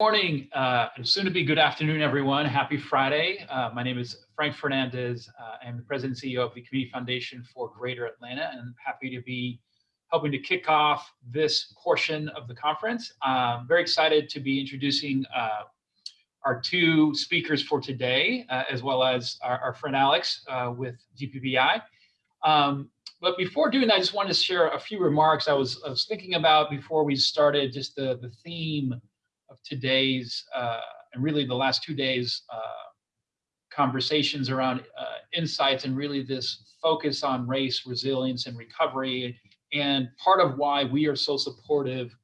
morning, uh, soon to be good afternoon, everyone. Happy Friday. Uh, my name is Frank Fernandez. Uh, I'm the president and CEO of the Community Foundation for Greater Atlanta, and happy to be helping to kick off this portion of the conference. I'm very excited to be introducing uh, our two speakers for today, uh, as well as our, our friend Alex uh, with GBPI. Um, but before doing that, I just wanted to share a few remarks I was, I was thinking about before we started just the, the theme of today's uh, and really the last two days uh, conversations around uh, insights and really this focus on race, resilience, and recovery. And part of why we are so supportive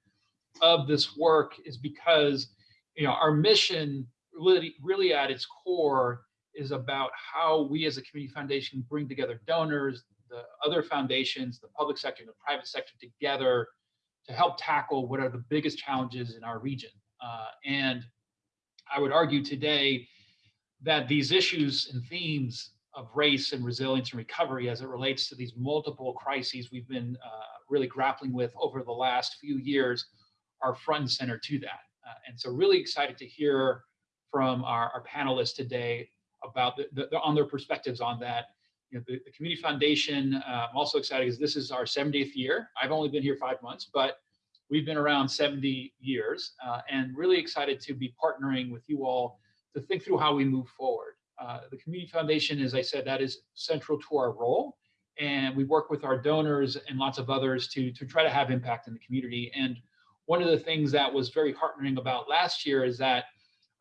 of this work is because you know our mission really, really at its core is about how we as a community foundation bring together donors, the other foundations, the public sector, and the private sector together to help tackle what are the biggest challenges in our region. Uh, and I would argue today that these issues and themes of race and resilience and recovery as it relates to these multiple crises we've been uh, really grappling with over the last few years are front and center to that. Uh, and so really excited to hear from our, our panelists today about the, the, on their perspectives on that. You know, the, the Community Foundation, uh, I'm also excited because this is our 70th year. I've only been here five months, but We've been around 70 years uh, and really excited to be partnering with you all to think through how we move forward. Uh, the Community Foundation, as I said, that is central to our role. And we work with our donors and lots of others to, to try to have impact in the community. And one of the things that was very heartening about last year is that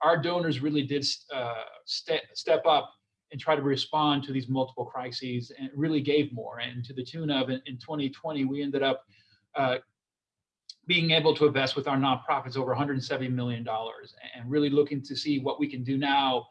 our donors really did uh, ste step up and try to respond to these multiple crises and really gave more. And to the tune of in, in 2020, we ended up uh, being able to invest with our nonprofits over $170 million and really looking to see what we can do now.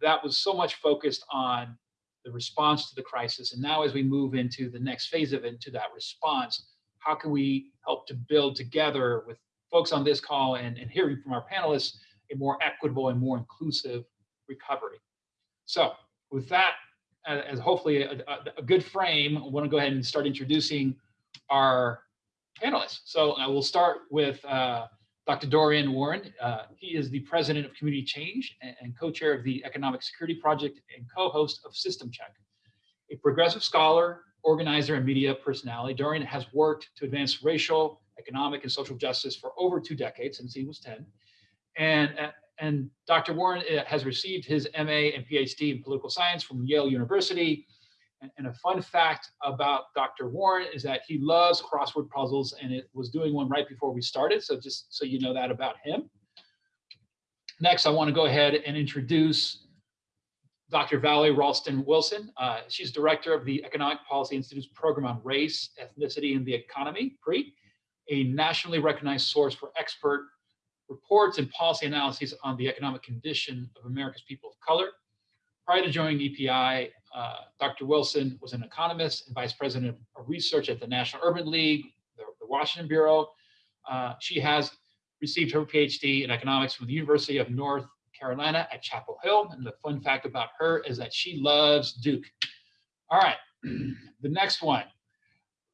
That was so much focused on the response to the crisis. And now as we move into the next phase of it, to that response, how can we help to build together with folks on this call and, and hearing from our panelists, a more equitable and more inclusive recovery. So with that, uh, as hopefully a, a, a good frame, I wanna go ahead and start introducing our panelists. So I will start with uh, Dr. Dorian Warren. Uh, he is the president of Community Change and, and co-chair of the Economic Security Project and co-host of System Check. A progressive scholar, organizer, and media personality, Dorian has worked to advance racial, economic, and social justice for over two decades since he was 10. And, uh, and Dr. Warren uh, has received his MA and PhD in political science from Yale University and a fun fact about Dr. Warren is that he loves crossword puzzles and it was doing one right before we started. So just so you know that about him. Next, I want to go ahead and introduce Dr. Valerie Rawlston Wilson. Uh, she's director of the Economic Policy Institute's program on race, ethnicity, and the economy, PRE, a nationally recognized source for expert reports and policy analyses on the economic condition of America's people of color. Prior to joining EPI, uh, Dr. Wilson was an economist and vice president of research at the National Urban League, the, the Washington Bureau. Uh, she has received her PhD in economics from the University of North Carolina at Chapel Hill. And the fun fact about her is that she loves Duke. All right, the next one.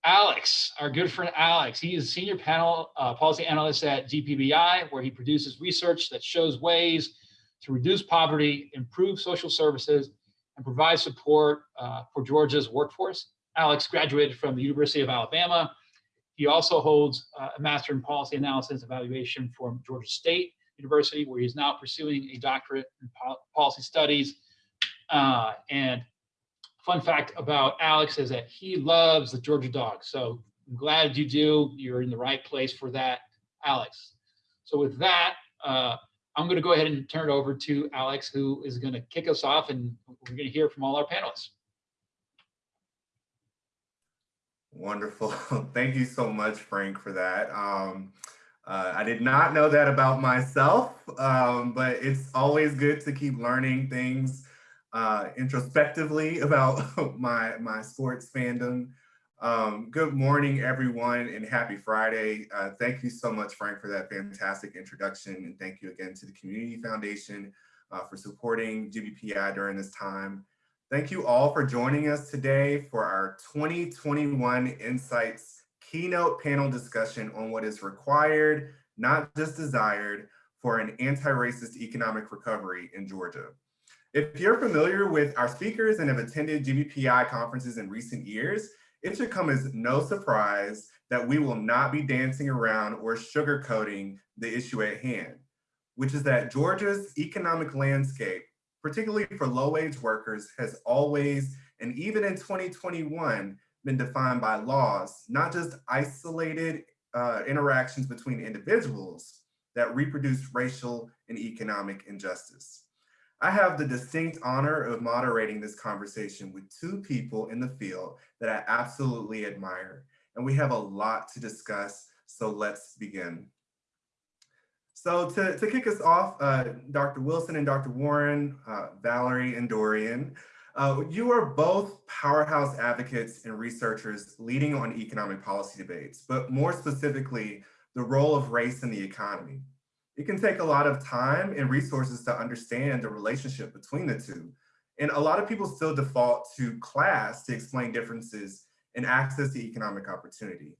Alex, our good friend Alex, he is a senior panel uh, policy analyst at GBPI, where he produces research that shows ways to reduce poverty, improve social services, and provide support uh, for Georgia's workforce. Alex graduated from the University of Alabama. He also holds uh, a Master in Policy Analysis Evaluation from Georgia State University, where he's now pursuing a doctorate in po policy studies. Uh, and fun fact about Alex is that he loves the Georgia dog. So I'm glad you do. You're in the right place for that, Alex. So with that, uh, I'm going to go ahead and turn it over to Alex, who is going to kick us off, and we're going to hear from all our panelists. Wonderful. Thank you so much, Frank, for that. Um, uh, I did not know that about myself, um, but it's always good to keep learning things uh, introspectively about my, my sports fandom. Um, good morning, everyone, and happy Friday. Uh, thank you so much, Frank, for that fantastic introduction. And thank you again to the Community Foundation uh, for supporting GBPI during this time. Thank you all for joining us today for our 2021 Insights keynote panel discussion on what is required, not just desired, for an anti-racist economic recovery in Georgia. If you're familiar with our speakers and have attended GBPI conferences in recent years, it should come as no surprise that we will not be dancing around or sugarcoating the issue at hand, which is that Georgia's economic landscape, particularly for low-wage workers, has always, and even in 2021, been defined by laws, not just isolated uh, interactions between individuals that reproduce racial and economic injustice. I have the distinct honor of moderating this conversation with two people in the field that I absolutely admire, and we have a lot to discuss, so let's begin. So to, to kick us off, uh, Dr. Wilson and Dr. Warren, uh, Valerie and Dorian, uh, you are both powerhouse advocates and researchers leading on economic policy debates, but more specifically, the role of race in the economy. It can take a lot of time and resources to understand the relationship between the two. And a lot of people still default to class to explain differences in access to economic opportunity.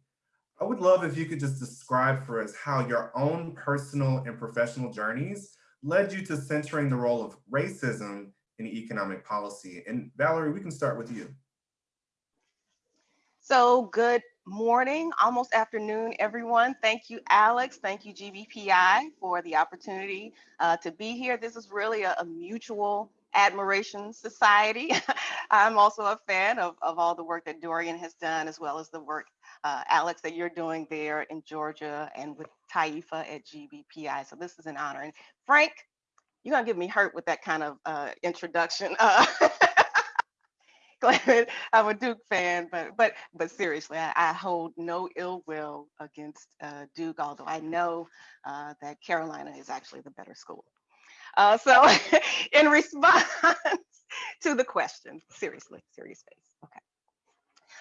I would love if you could just describe for us how your own personal and professional journeys led you to centering the role of racism in economic policy. And Valerie, we can start with you. So good morning, almost afternoon, everyone. Thank you, Alex. Thank you, GBPI, for the opportunity uh, to be here. This is really a, a mutual admiration society. I'm also a fan of, of all the work that Dorian has done, as well as the work, uh, Alex, that you're doing there in Georgia and with Taifa at GBPI. So this is an honor. And Frank, you're gonna give me hurt with that kind of uh, introduction. Uh, I'm a Duke fan, but but but seriously, I, I hold no ill will against uh, Duke, although I know uh, that Carolina is actually the better school. Uh, so in response to the question, seriously, serious face, okay.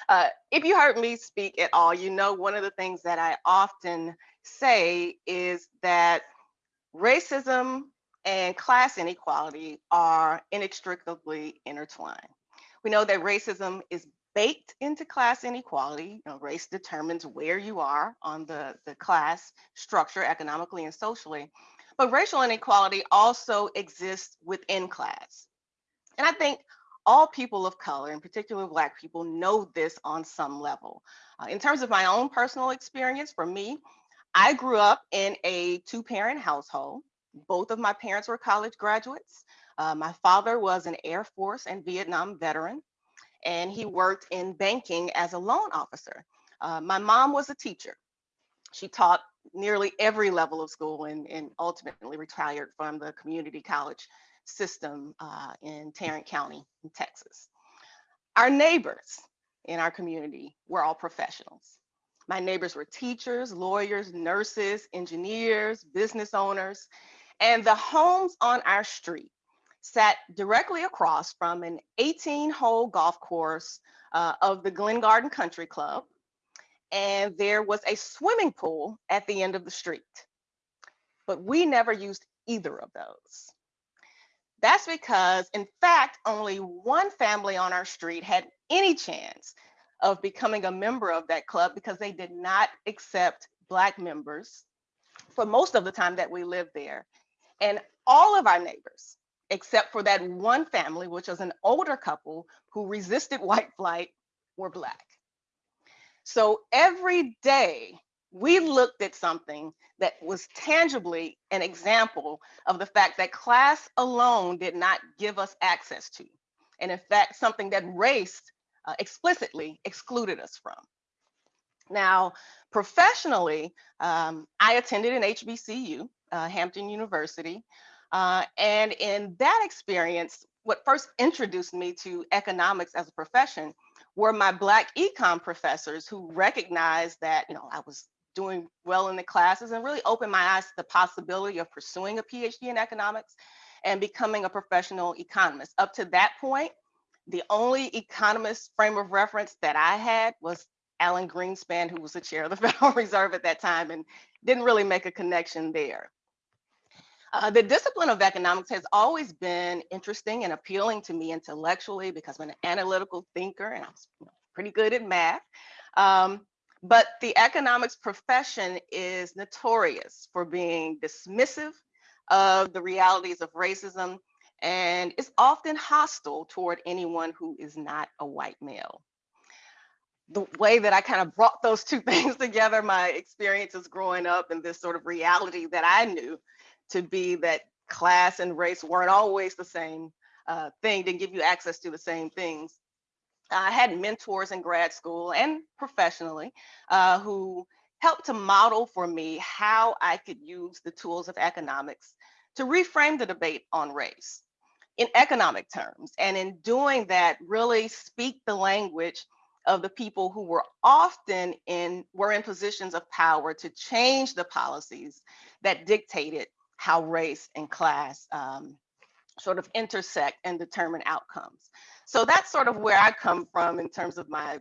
Uh, if you heard me speak at all, you know one of the things that I often say is that racism and class inequality are inextricably intertwined. We know that racism is baked into class inequality. You know, race determines where you are on the, the class structure economically and socially. But racial inequality also exists within class. And I think all people of color, in particular Black people, know this on some level. Uh, in terms of my own personal experience, for me, I grew up in a two parent household. Both of my parents were college graduates. Uh, my father was an Air Force and Vietnam veteran, and he worked in banking as a loan officer. Uh, my mom was a teacher. She taught nearly every level of school and, and ultimately retired from the community college system uh, in Tarrant County, in Texas. Our neighbors in our community were all professionals. My neighbors were teachers, lawyers, nurses, engineers, business owners, and the homes on our street sat directly across from an 18 hole golf course uh, of the Glen Garden Country Club. And there was a swimming pool at the end of the street. But we never used either of those. That's because, in fact, only one family on our street had any chance of becoming a member of that club because they did not accept Black members for most of the time that we lived there. And all of our neighbors, except for that one family, which was an older couple who resisted white flight, were Black. So every day we looked at something that was tangibly an example of the fact that class alone did not give us access to. And in fact, something that race uh, explicitly excluded us from. Now, professionally, um, I attended an HBCU, uh, Hampton University, uh, and in that experience, what first introduced me to economics as a profession were my Black econ professors who recognized that, you know, I was doing well in the classes and really opened my eyes to the possibility of pursuing a PhD in economics and becoming a professional economist. Up to that point, the only economist frame of reference that I had was Alan Greenspan, who was the chair of the Federal Reserve at that time and didn't really make a connection there. Uh, the discipline of economics has always been interesting and appealing to me intellectually because I'm an analytical thinker and I was you know, pretty good at math. Um, but the economics profession is notorious for being dismissive of the realities of racism and is often hostile toward anyone who is not a white male. The way that I kind of brought those two things together, my experiences growing up and this sort of reality that I knew to be that class and race weren't always the same uh, thing, didn't give you access to the same things. I had mentors in grad school and professionally uh, who helped to model for me how I could use the tools of economics to reframe the debate on race in economic terms. And in doing that, really speak the language of the people who were often in, were in positions of power to change the policies that dictated how race and class um, sort of intersect and determine outcomes. So that's sort of where I come from in terms of my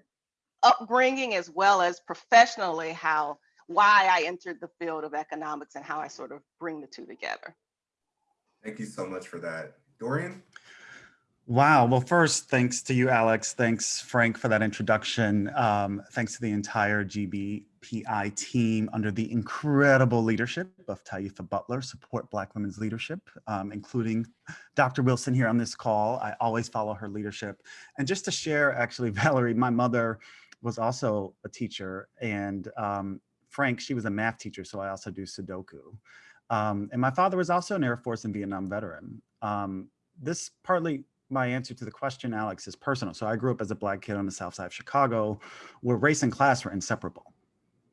upbringing as well as professionally how why I entered the field of economics and how I sort of bring the two together. Thank you so much for that. Dorian? Wow. Well, first, thanks to you, Alex. Thanks, Frank, for that introduction. Um, thanks to the entire Team under the incredible leadership of Taifa Butler, Support Black Women's Leadership, um, including Dr. Wilson here on this call. I always follow her leadership. And just to share, actually, Valerie, my mother was also a teacher. And um, Frank, she was a math teacher, so I also do Sudoku. Um, and my father was also an Air Force and Vietnam veteran. Um, this partly my answer to the question, Alex, is personal. So I grew up as a black kid on the south side of Chicago where race and class were inseparable.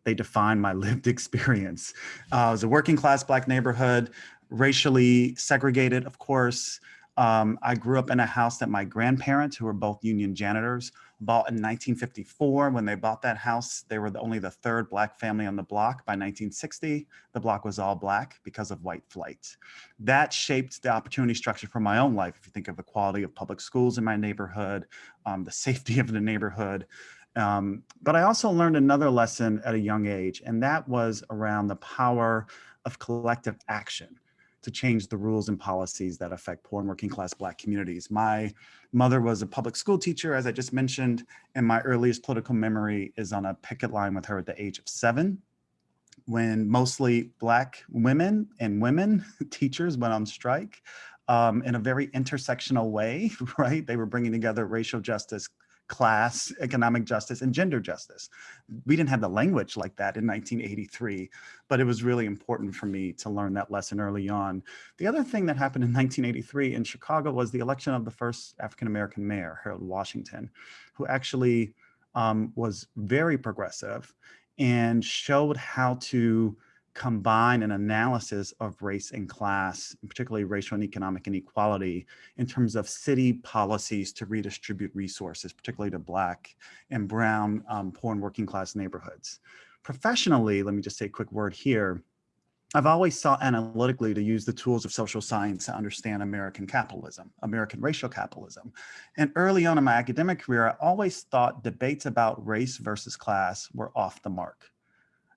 They define my lived experience. Uh, it was a working class black neighborhood, racially segregated, of course. Um, I grew up in a house that my grandparents, who were both union janitors, bought in 1954. When they bought that house, they were the, only the third black family on the block. By 1960, the block was all black because of white flight. That shaped the opportunity structure for my own life. If you think of the quality of public schools in my neighborhood, um, the safety of the neighborhood. Um, but I also learned another lesson at a young age, and that was around the power of collective action to change the rules and policies that affect poor and working class Black communities. My mother was a public school teacher, as I just mentioned, and my earliest political memory is on a picket line with her at the age of seven, when mostly Black women and women teachers went on strike um, in a very intersectional way, right? They were bringing together racial justice, class, economic justice, and gender justice. We didn't have the language like that in 1983, but it was really important for me to learn that lesson early on. The other thing that happened in 1983 in Chicago was the election of the first African-American mayor, Harold Washington, who actually um, was very progressive and showed how to combine an analysis of race and class, and particularly racial and economic inequality in terms of city policies to redistribute resources, particularly to Black and Brown, um, poor and working class neighborhoods. Professionally, let me just say a quick word here. I've always sought analytically to use the tools of social science to understand American capitalism, American racial capitalism. And early on in my academic career, I always thought debates about race versus class were off the mark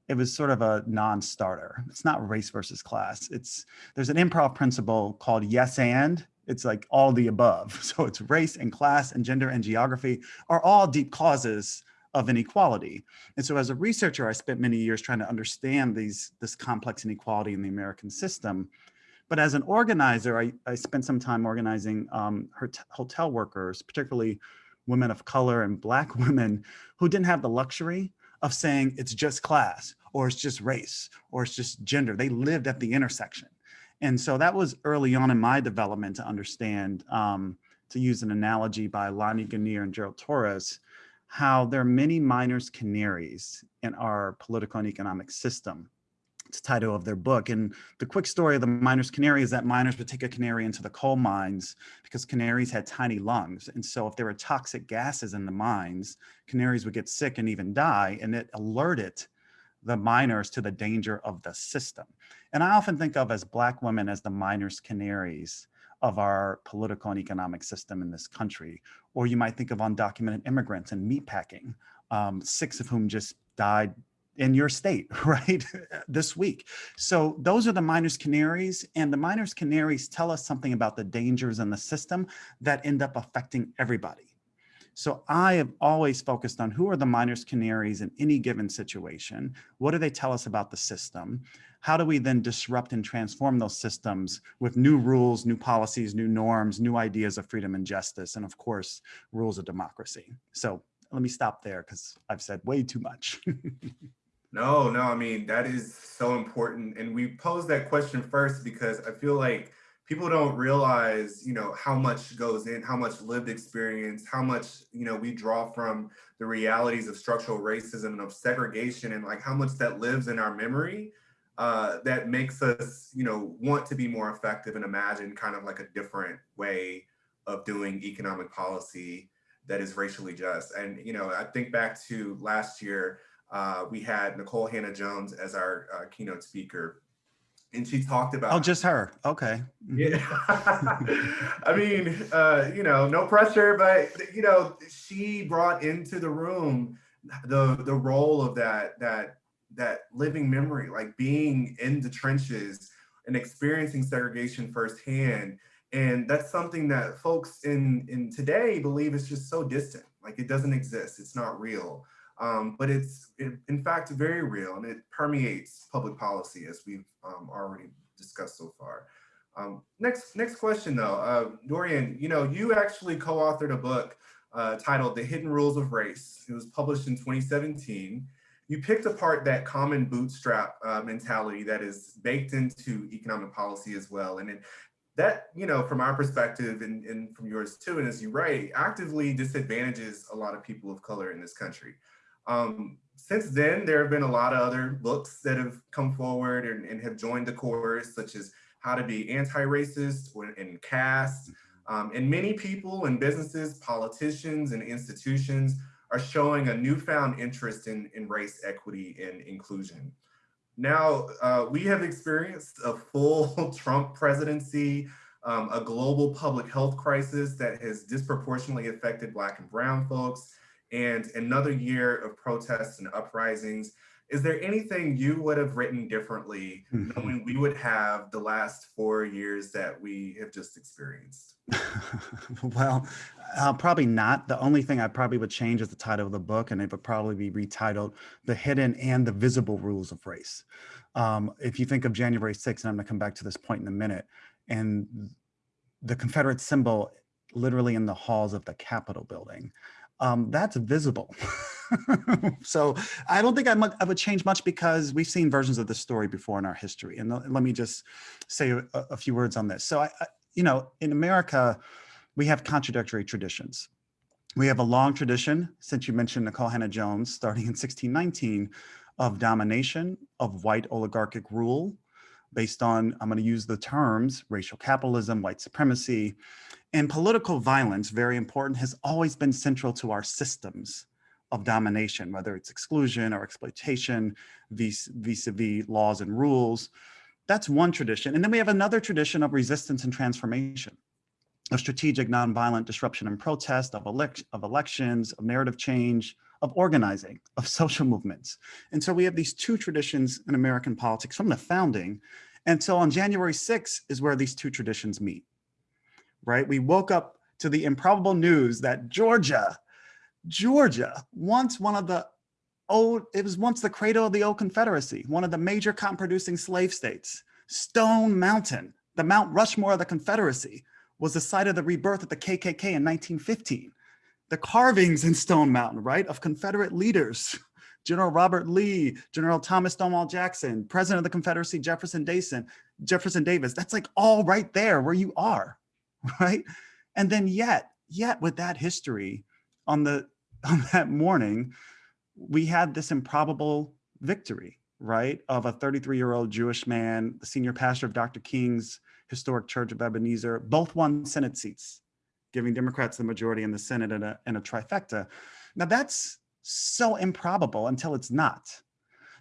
it was sort of a non-starter. It's not race versus class. It's there's an improv principle called yes and. It's like all the above. So it's race and class and gender and geography are all deep causes of inequality. And so as a researcher, I spent many years trying to understand these this complex inequality in the American system. But as an organizer, I, I spent some time organizing um, hotel workers, particularly women of color and black women who didn't have the luxury of saying it's just class or it's just race or it's just gender. They lived at the intersection. And so that was early on in my development to understand, um, to use an analogy by Lani Guinier and Gerald Torres, how there are many miners canaries in our political and economic system title of their book. And the quick story of the miner's canary is that miners would take a canary into the coal mines because canaries had tiny lungs. And so if there were toxic gases in the mines, canaries would get sick and even die. And it alerted the miners to the danger of the system. And I often think of as black women as the miners canaries of our political and economic system in this country. Or you might think of undocumented immigrants and meatpacking, um, six of whom just died in your state, right, this week. So those are the miners canaries and the miners canaries tell us something about the dangers in the system that end up affecting everybody. So I have always focused on who are the miners canaries in any given situation? What do they tell us about the system? how do we then disrupt and transform those systems with new rules, new policies, new norms, new ideas of freedom and justice, and of course, rules of democracy. So let me stop there because I've said way too much. No, no, I mean, that is so important. And we posed that question first because I feel like people don't realize, you know, how much goes in, how much lived experience, how much, you know, we draw from the realities of structural racism and of segregation and like how much that lives in our memory uh, that makes us, you know, want to be more effective and imagine kind of like a different way of doing economic policy that is racially just. And, you know, I think back to last year, uh, we had Nikole Hannah Jones as our uh, keynote speaker. And she talked about oh, just her. Okay. Mhm. yeah. I mean, uh, you know, no pressure, but you know, she brought into the room the the role of that that that living memory, like being in the trenches and experiencing segregation firsthand. And that's something that folks in in today believe is just so distant, like it doesn't exist, it's not real. Um, but it's it, in fact very real and it permeates public policy as we've um, already discussed so far. Um, next next question though, uh, Dorian, you know, you actually co-authored a book uh, titled The Hidden Rules of Race. It was published in 2017. You picked apart that common bootstrap uh, mentality that is baked into economic policy as well. And it, that, you know, from our perspective and, and from yours too, and as you write, actively disadvantages a lot of people of color in this country. Um, since then, there have been a lot of other books that have come forward and, and have joined the chorus, such as How to Be Anti-Racist and Caste. Um, and many people and businesses, politicians and institutions are showing a newfound interest in, in race equity and inclusion. Now, uh, we have experienced a full Trump presidency, um, a global public health crisis that has disproportionately affected Black and Brown folks, and another year of protests and uprisings. Is there anything you would have written differently Mhm. knowing we would have the last four years that we have just experienced? well, uh, probably not. The only thing I probably would change is the title of the book, and it would probably be retitled The Hidden and the Visible Rules of Race. Um, if you think of January 6th, and I'm going to come back to this point in a minute, and the Confederate symbol literally in the halls of the Capitol building, um, that's visible. so I don't think I, mu- I would change much because we've seen versions of this story before in our history. And let me just say a, a few words on this. So I, I, you know, in America, we have contradictory traditions. We have a long tradition, since you mentioned Nikole Hannah Jones, starting in 1619, of domination, of white oligarchic rule, based on, I'm going to use the terms, racial capitalism, white supremacy, and political violence, very important, has always been central to our systems of domination, whether it's exclusion or exploitation, vis- vis-a-vis laws and rules. That's one tradition. And then we have another tradition of resistance and transformation, of strategic nonviolent disruption and protest, of, elec- of elections, of narrative change, of organizing, of social movements. And so we have these two traditions in American politics from the founding. And so on January 6th is where these two traditions meet, right? We woke up to the improbable news that Georgia, Georgia, once one of the old, it was once the cradle of the old Confederacy, one of the major cotton producing slave states, Stone Mountain, the Mount Rushmore of the Confederacy, was the site of the rebirth of the KKK in 1915. The carvings in Stone Mountain, right, of Confederate leaders, General Robert Lee, General Thomas Stonewall Jackson, President of the Confederacy, Jefferson Dason, Jefferson Davis, that's like all right there where you are, right? And then yet, yet with that history on the on that morning, we had this improbable victory, right? Of a 33 year old Jewish man, the senior pastor of Dr. King's historic church of Ebenezer, both won Senate seats, giving Democrats the majority in the Senate and a, in a trifecta. Now that's so improbable until it's not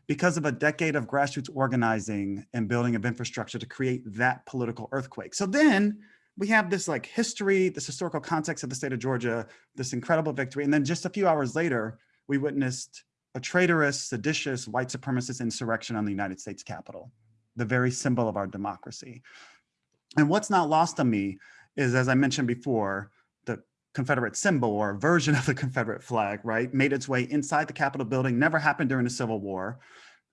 because of a decade of grassroots organizing and building of infrastructure to create that political earthquake. So then we have this like history, this historical context of the state of Georgia, this incredible victory. And then just a few hours later, we witnessed a traitorous, seditious, white supremacist insurrection on the United States Capitol, the very symbol of our democracy. And what's not lost on me is, as I mentioned before, the Confederate symbol or version of the Confederate flag, right, made its way inside the Capitol building, never happened during the Civil War.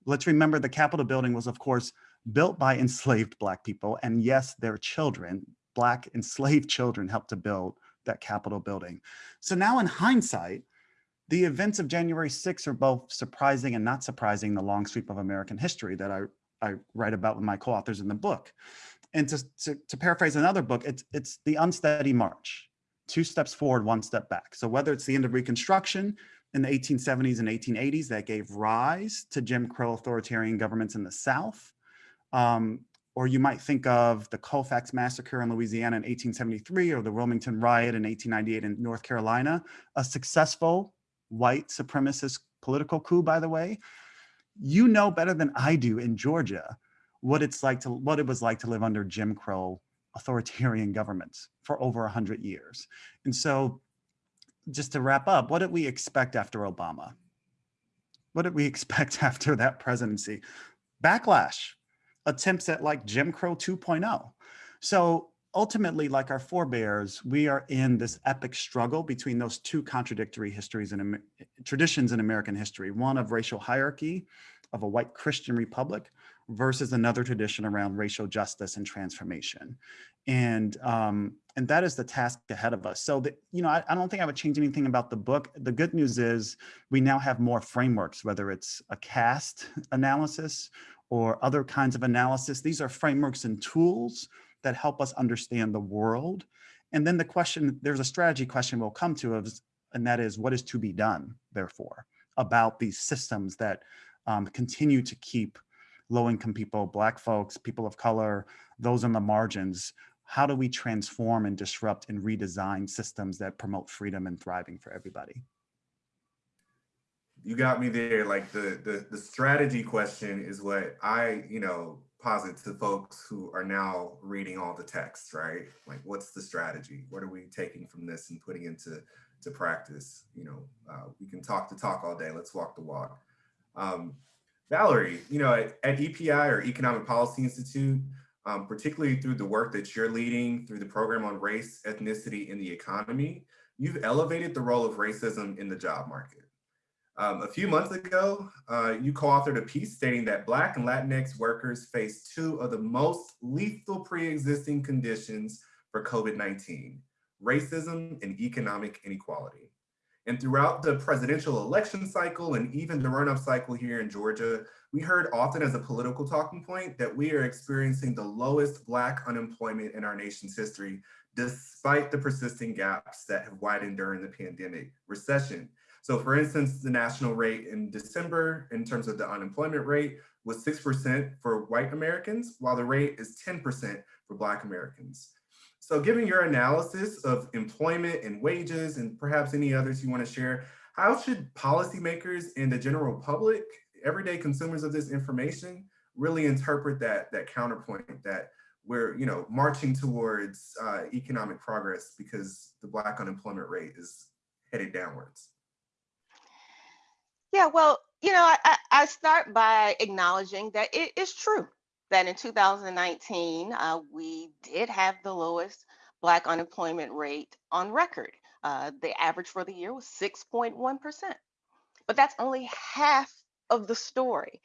Let's remember the Capitol building was, of course, built by enslaved Black people. And yes, their children, Black enslaved children helped to build that Capitol building. So now in hindsight, the events of January 6th are both surprising and not surprising the long sweep of American history that I, I write about with my co-authors in the book. And to, to, to paraphrase another book, it's, it's the unsteady march, two steps forward, one step back. So whether it's the end of Reconstruction in the 1870s and 1880s that gave rise to Jim Crow authoritarian governments in the South, um, or you might think of the Colfax massacre in Louisiana in 1873 or the Wilmington riot in 1898 in North Carolina, a successful white supremacist political coup, by the way, you know better than I do in Georgia what it's like to what it was like to live under Jim Crow authoritarian governments for over 100 years. And so just to wrap up, what did we expect after Obama? What did we expect after that presidency? Backlash, attempts at like Jim Crow 2.0. So ultimately, like our forebears, we are in this epic struggle between those two contradictory histories and traditions in American history, one of racial hierarchy of a white Christian republic versus another tradition around racial justice and transformation. And um, and that is the task ahead of us. So, that, you know, I, I don't think I would change anything about the book. The good news is we now have more frameworks, whether it's a caste analysis or other kinds of analysis. These are frameworks and tools that help us understand the world. And then the question, there's a strategy question we'll come to, of, and that is what is to be done, therefore, about these systems that um, continue to keep low-income people, Black folks, people of color, those on the margins, how do we transform and disrupt and redesign systems that promote freedom and thriving for everybody? You got me there. Like the, the, the strategy question is what I, you know, posit to folks who are now reading all the text, right? Like, what's the strategy? What are we taking from this and putting into to practice? You know, uh, we can talk the talk all day. Let's walk the walk. Um, Valerie, you know, at, at, EPI or Economic Policy Institute, um, particularly through the work that you're leading through the program on race, ethnicity, and the economy, you've elevated the role of racism in the job market. Um, a few months ago, uh, you co-authored a piece stating that Black and Latinx workers face two of the most lethal pre-existing conditions for COVID-19, racism and economic inequality. And throughout the presidential election cycle and even the run-up cycle here in Georgia, we heard often as a political talking point that we are experiencing the lowest Black unemployment in our nation's history, despite the persisting gaps that have widened during the pandemic recession. So for instance, the national rate in December in terms of the unemployment rate was 6% for white Americans, while the rate is 10% for black Americans. So given your analysis of employment and wages and perhaps any others you wanna share, how should policymakers and the general public, everyday consumers of this information, really interpret that, that counterpoint that we're you know, marching towards uh, economic progress because the black unemployment rate is headed downwards? Yeah, well, you know, I, I start by acknowledging that it is true that in 2019, uh, we did have the lowest Black unemployment rate on record. Uh, the average for the year was 6.1%. But that's only half of the story.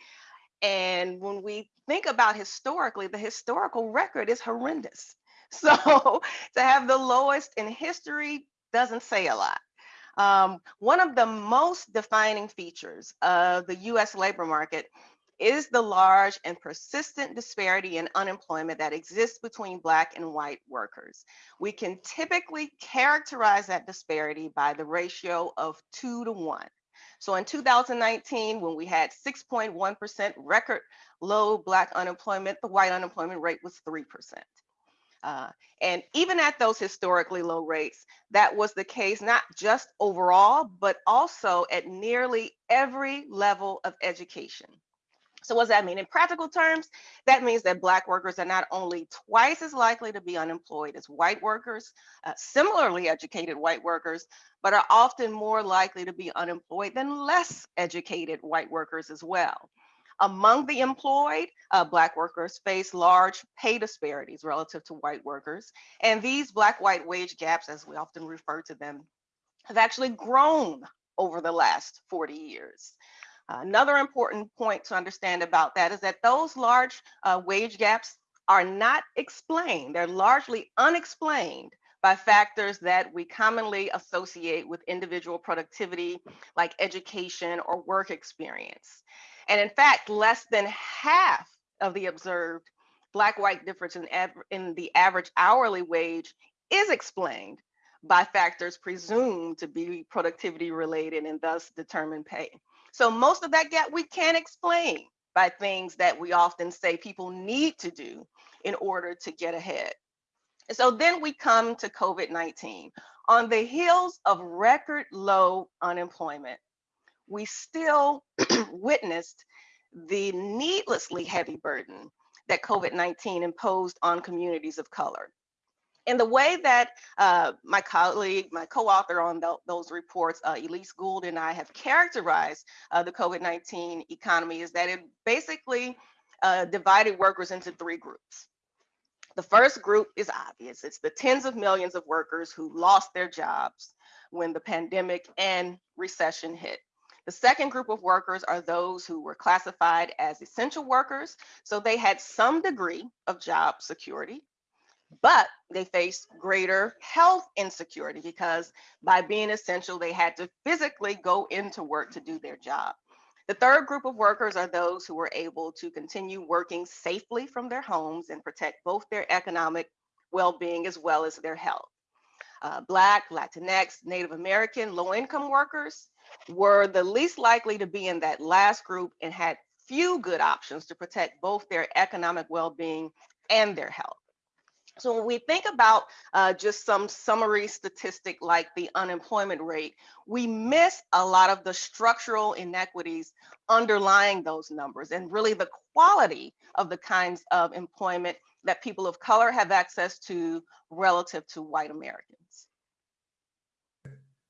And when we think about historically, the historical record is horrendous. So to have the lowest in history doesn't say a lot. Um, one of the most defining features of the US labor market is the large and persistent disparity in unemployment that exists between Black and white workers. We can typically characterize that disparity by the ratio of two to one. So in 2019, when we had 6.1% record low Black unemployment, the white unemployment rate was 3%. Uh, and even at those historically low rates, that was the case not just overall, but also at nearly every level of education. So what does that mean? In practical terms, that means that Black workers are not only twice as likely to be unemployed as white workers, uh, similarly educated white workers, but are often more likely to be unemployed than less educated white workers as well. Among the employed, uh, Black workers face large pay disparities relative to white workers. And these Black-white wage gaps, as we often refer to them, have actually grown over the last 40 years. Another important point to understand about that is that those large uh, wage gaps are not explained. They're largely unexplained by factors that we commonly associate with individual productivity, like education or work experience. And in fact, less than half of the observed black-white difference in, in the average hourly wage is explained by factors presumed to be productivity related and thus determine pay. So most of that gap we can't explain by things that we often say people need to do in order to get ahead. And so then we come to COVID-19. On the heels of record low unemployment, we still witnessed the needlessly heavy burden that COVID-19 imposed on communities of color. And the way that uh, my colleague, my co-author on th those reports, uh, Elise Gould and I have characterized uh, the COVID-19 economy is that it basically uh, divided workers into three groups. The first group is obvious. It's the tens of millions of workers who lost their jobs when the pandemic and recession hit. The second group of workers are those who were classified as essential workers. So they had some degree of job security, but they faced greater health insecurity because by being essential, they had to physically go into work to do their job. The third group of workers are those who were able to continue working safely from their homes and protect both their economic well-being as well as their health. Uh, Black, Latinx, Native American, low-income workers were the least likely to be in that last group and had few good options to protect both their economic well-being and their health. So when we think about uh, just some summary statistic like the unemployment rate, we miss a lot of the structural inequities underlying those numbers and really the quality of the kinds of employment that people of color have access to relative to white Americans.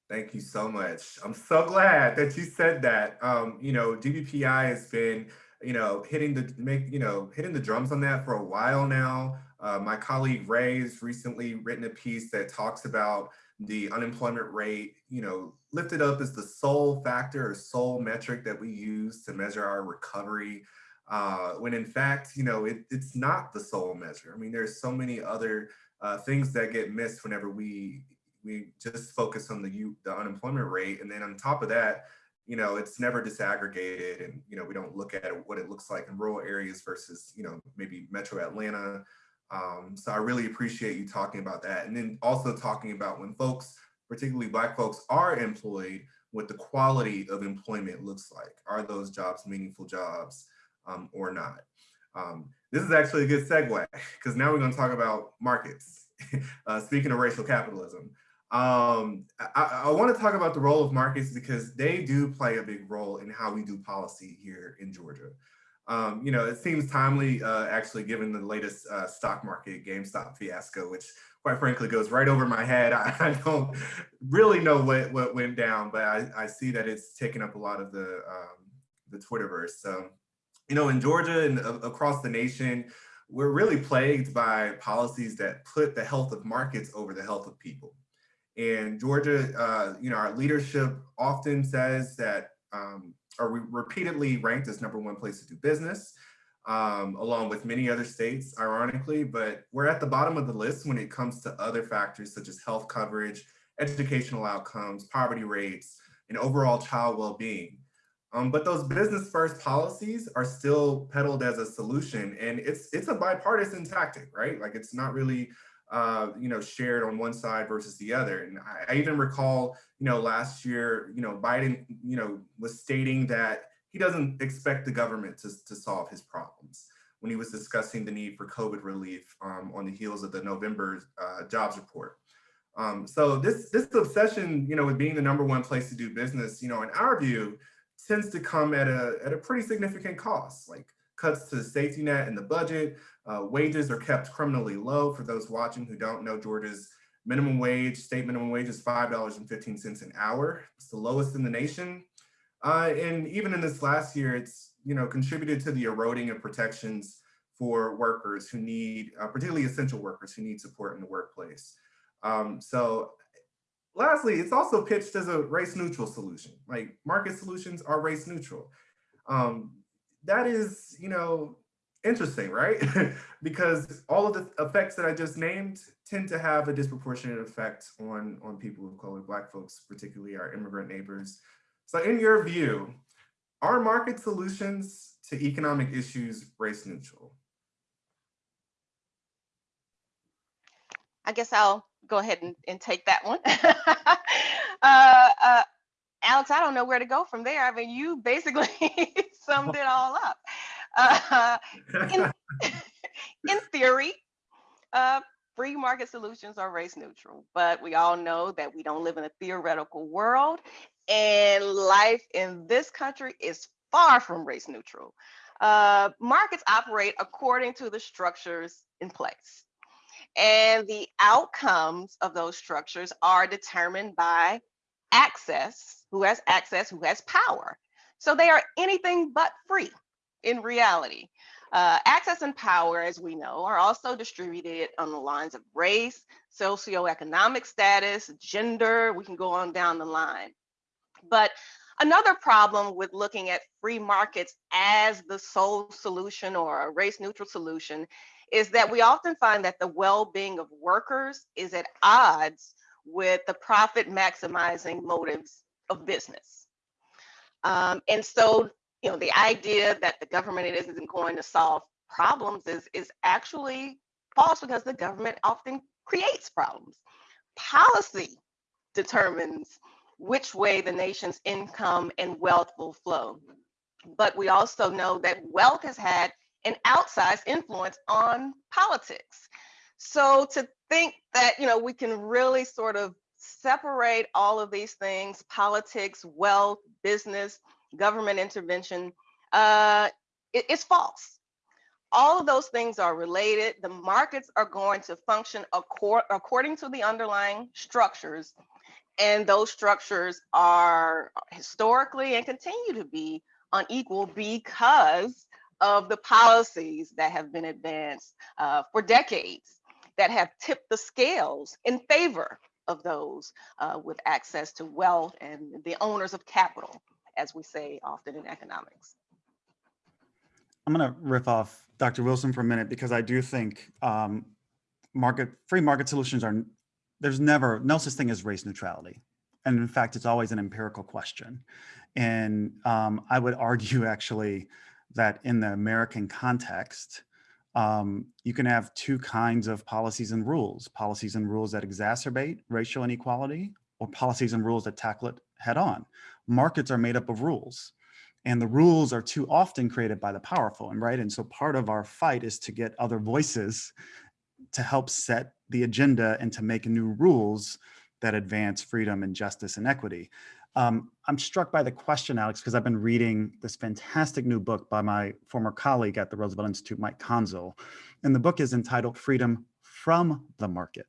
Thank you so much. I'm so glad that you said that. Um, you know, GBPI has been, you know, hitting the make, you know, hitting the drums on that for a while now. Uh, my colleague Ray has recently written a piece that talks about the unemployment rate, you know, lifted up as the sole factor or sole metric that we use to measure our recovery. Uh, when in fact, you know, it, it's not the sole measure. I mean, there's so many other uh, things that get missed whenever we we just focus on the the unemployment rate, and then on top of that, you know, it's never disaggregated, and you know, we don't look at what it looks like in rural areas versus you know maybe Metro Atlanta. Um, so I really appreciate you talking about that, and then also talking about when folks, particularly Black folks, are employed, what the quality of employment looks like. Are those jobs meaningful jobs um, or not? Um, this is actually a good segue because now we're going to talk about markets. uh, speaking of racial capitalism, um, I, I want to talk about the role of markets because they do play a big role in how we do policy here in Georgia. Um, you know, it seems timely, uh, actually, given the latest uh, stock market GameStop fiasco, which quite frankly goes right over my head. I, I don't really know what, what went down, but I, I see that it's taken up a lot of the, um, the Twitterverse. So, you know, in Georgia and uh, across the nation, we're really plagued by policies that put the health of markets over the health of people. And Georgia, uh, you know, our leadership often says that, um, or we repeatedly ranked as number one place to do business, um, along with many other states, ironically, but we're at the bottom of the list when it comes to other factors such as health coverage, educational outcomes, poverty rates, and overall child well-being. Um, but those business first policies are still peddled as a solution and it's it's a bipartisan tactic, right? Like it's not really uh, you know, shared on one side versus the other. And I, I, even recall, you know, last year, you know, Biden, you know, was stating that he doesn't expect the government to, to solve his problems when he was discussing the need for COVID relief um, on the heels of the November uh, jobs report. Um, so this this obsession, you know, with being the number one place to do business, you know, in our view, tends to come at a at a pretty significant cost. Like cuts to the safety net and the budget. Uh, wages are kept criminally low. For those watching who don't know, Georgia's minimum wage, state minimum wage is $5.15 an hour. It's the lowest in the nation. Uh, and even in this last year, it's you know contributed to the eroding of protections for workers who need, uh, particularly essential workers who need support in the workplace. Um, so lastly, it's also pitched as a race neutral solution. Like market solutions are race neutral. Um, that is, you know, interesting, right? because all of the effects that I just named tend to have a disproportionate effect on, on people of color, Black folks, particularly our immigrant neighbors. So in your view, are market solutions to economic issues race neutral? I guess I'll go ahead and, and take that one. uh, uh, Alex, I don't know where to go from there. I mean, you basically summed it all up. Uh, in, in theory, uh, free market solutions are race neutral, but we all know that we don't live in a theoretical world and life in this country is far from race neutral. Uh, markets operate according to the structures in place. And the outcomes of those structures are determined by access, who has access, who has power. So they are anything but free in reality. Uh, access and power, as we know, are also distributed on the lines of race, socioeconomic status, gender, we can go on down the line. But another problem with looking at free markets as the sole solution or a race neutral solution is that we often find that the well-being of workers is at odds with the profit maximizing motives of business. Um, and so, you know, the idea that the government isn't going to solve problems is, is actually false because the government often creates problems. Policy determines which way the nation's income and wealth will flow. But we also know that wealth has had an outsized influence on politics. So to think that, you know, we can really sort of separate all of these things, politics, wealth, business, government intervention, uh, it, it's false. All of those things are related. The markets are going to function accord, according to the underlying structures. And those structures are historically and continue to be unequal because of the policies that have been advanced uh, for decades that have tipped the scales in favor of those uh, with access to wealth and the owners of capital, as we say often in economics. I'm going to riff off Dr. Wilson for a minute because I do think um, market free market solutions are there's never no such thing as race neutrality, and in fact, it's always an empirical question. And um, I would argue actually that in the American context, um, you can have two kinds of policies and rules, policies and rules that exacerbate racial inequality or policies and rules that tackle it head on. Markets are made up of rules and the rules are too often created by the powerful and right. And so part of our fight is to get other voices to help set the agenda and to make new rules that advance freedom and justice and equity. Um, I'm struck by the question, Alex, because I've been reading this fantastic new book by my former colleague at the Roosevelt Institute, Mike Konczal. And the book is entitled Freedom from the Market.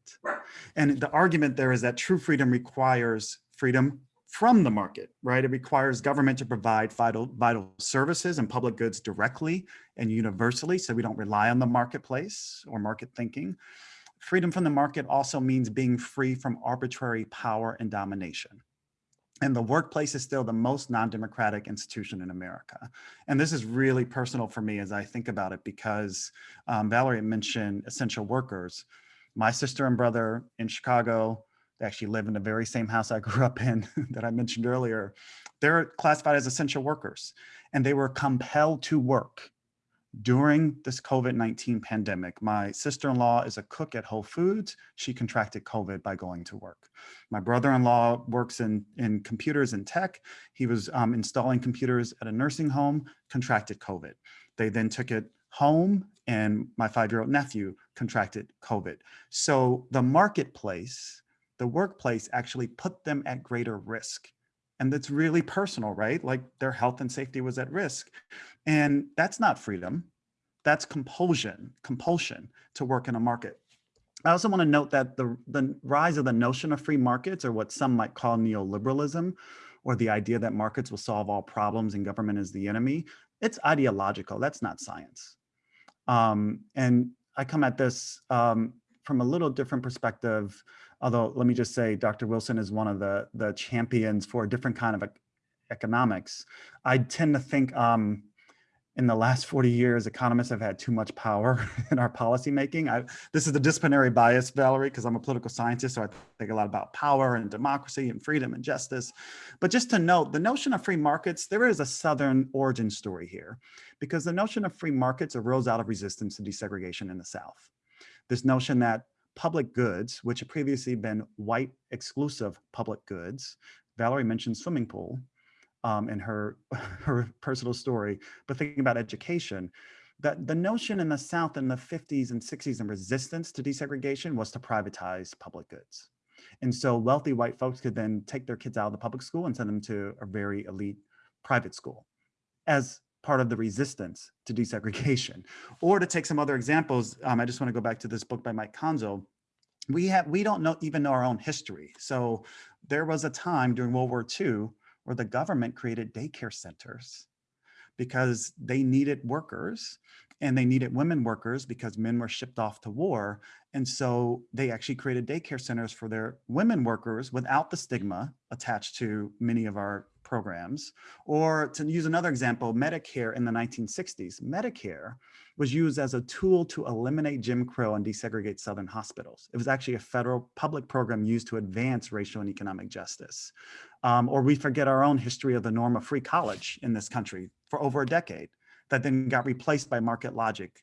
And the argument there is that true freedom requires freedom from the market, right? It requires government to provide vital, vital services and public goods directly and universally, so we don't rely on the marketplace or market thinking. Freedom from the market also means being free from arbitrary power and domination. And the workplace is still the most non-democratic institution in America. And this is really personal for me as I think about it because um, Valerie mentioned essential workers. My sister and brother in Chicago, they actually live in the very same house I grew up in that I mentioned earlier. They're classified as essential workers and they were compelled to work during this COVID-19 pandemic, my sister-in-law is a cook at Whole Foods. She contracted COVID by going to work. My brother-in-law works in, in computers and tech. He was um, installing computers at a nursing home, contracted COVID. They then took it home and my five-year-old nephew contracted COVID. So the marketplace, the workplace actually put them at greater risk. And that's really personal, right? Like their health and safety was at risk. And that's not freedom. That's compulsion, compulsion to work in a market. I also want to note that the, the rise of the notion of free markets or what some might call neoliberalism or the idea that markets will solve all problems and government is the enemy, it's ideological. That's not science. Um, and I come at this um, from a little different perspective, although let me just say Dr. Wilson is one of the, the champions for a different kind of economics. I tend to think um, in the last 40 years, economists have had too much power in our policymaking. I, this is the disciplinary bias, Valerie, because I'm a political scientist, so I think a lot about power and democracy and freedom and justice. But just to note, the notion of free markets, there is a Southern origin story here, because the notion of free markets arose out of resistance to desegregation in the South. This notion that public goods, which had previously been white exclusive public goods, Valerie mentioned swimming pool, um, in her, her personal story, but thinking about education, that the notion in the South in the 50s and 60s and resistance to desegregation was to privatize public goods. And so wealthy white folks could then take their kids out of the public school and send them to a very elite private school as part of the resistance to desegregation. Or to take some other examples, um, I just want to go back to this book by Mike Konczal. We have we don't know even know our own history. So there was a time during World War II where the government created daycare centers because they needed workers and they needed women workers because men were shipped off to war. And so they actually created daycare centers for their women workers without the stigma attached to many of our programs. Or to use another example, Medicare in the 1960s. Medicare was used as a tool to eliminate Jim Crow and desegregate Southern hospitals. It was actually a federal public program used to advance racial and economic justice. Um, or we forget our own history of the norm of free college in this country for over a decade that then got replaced by market logic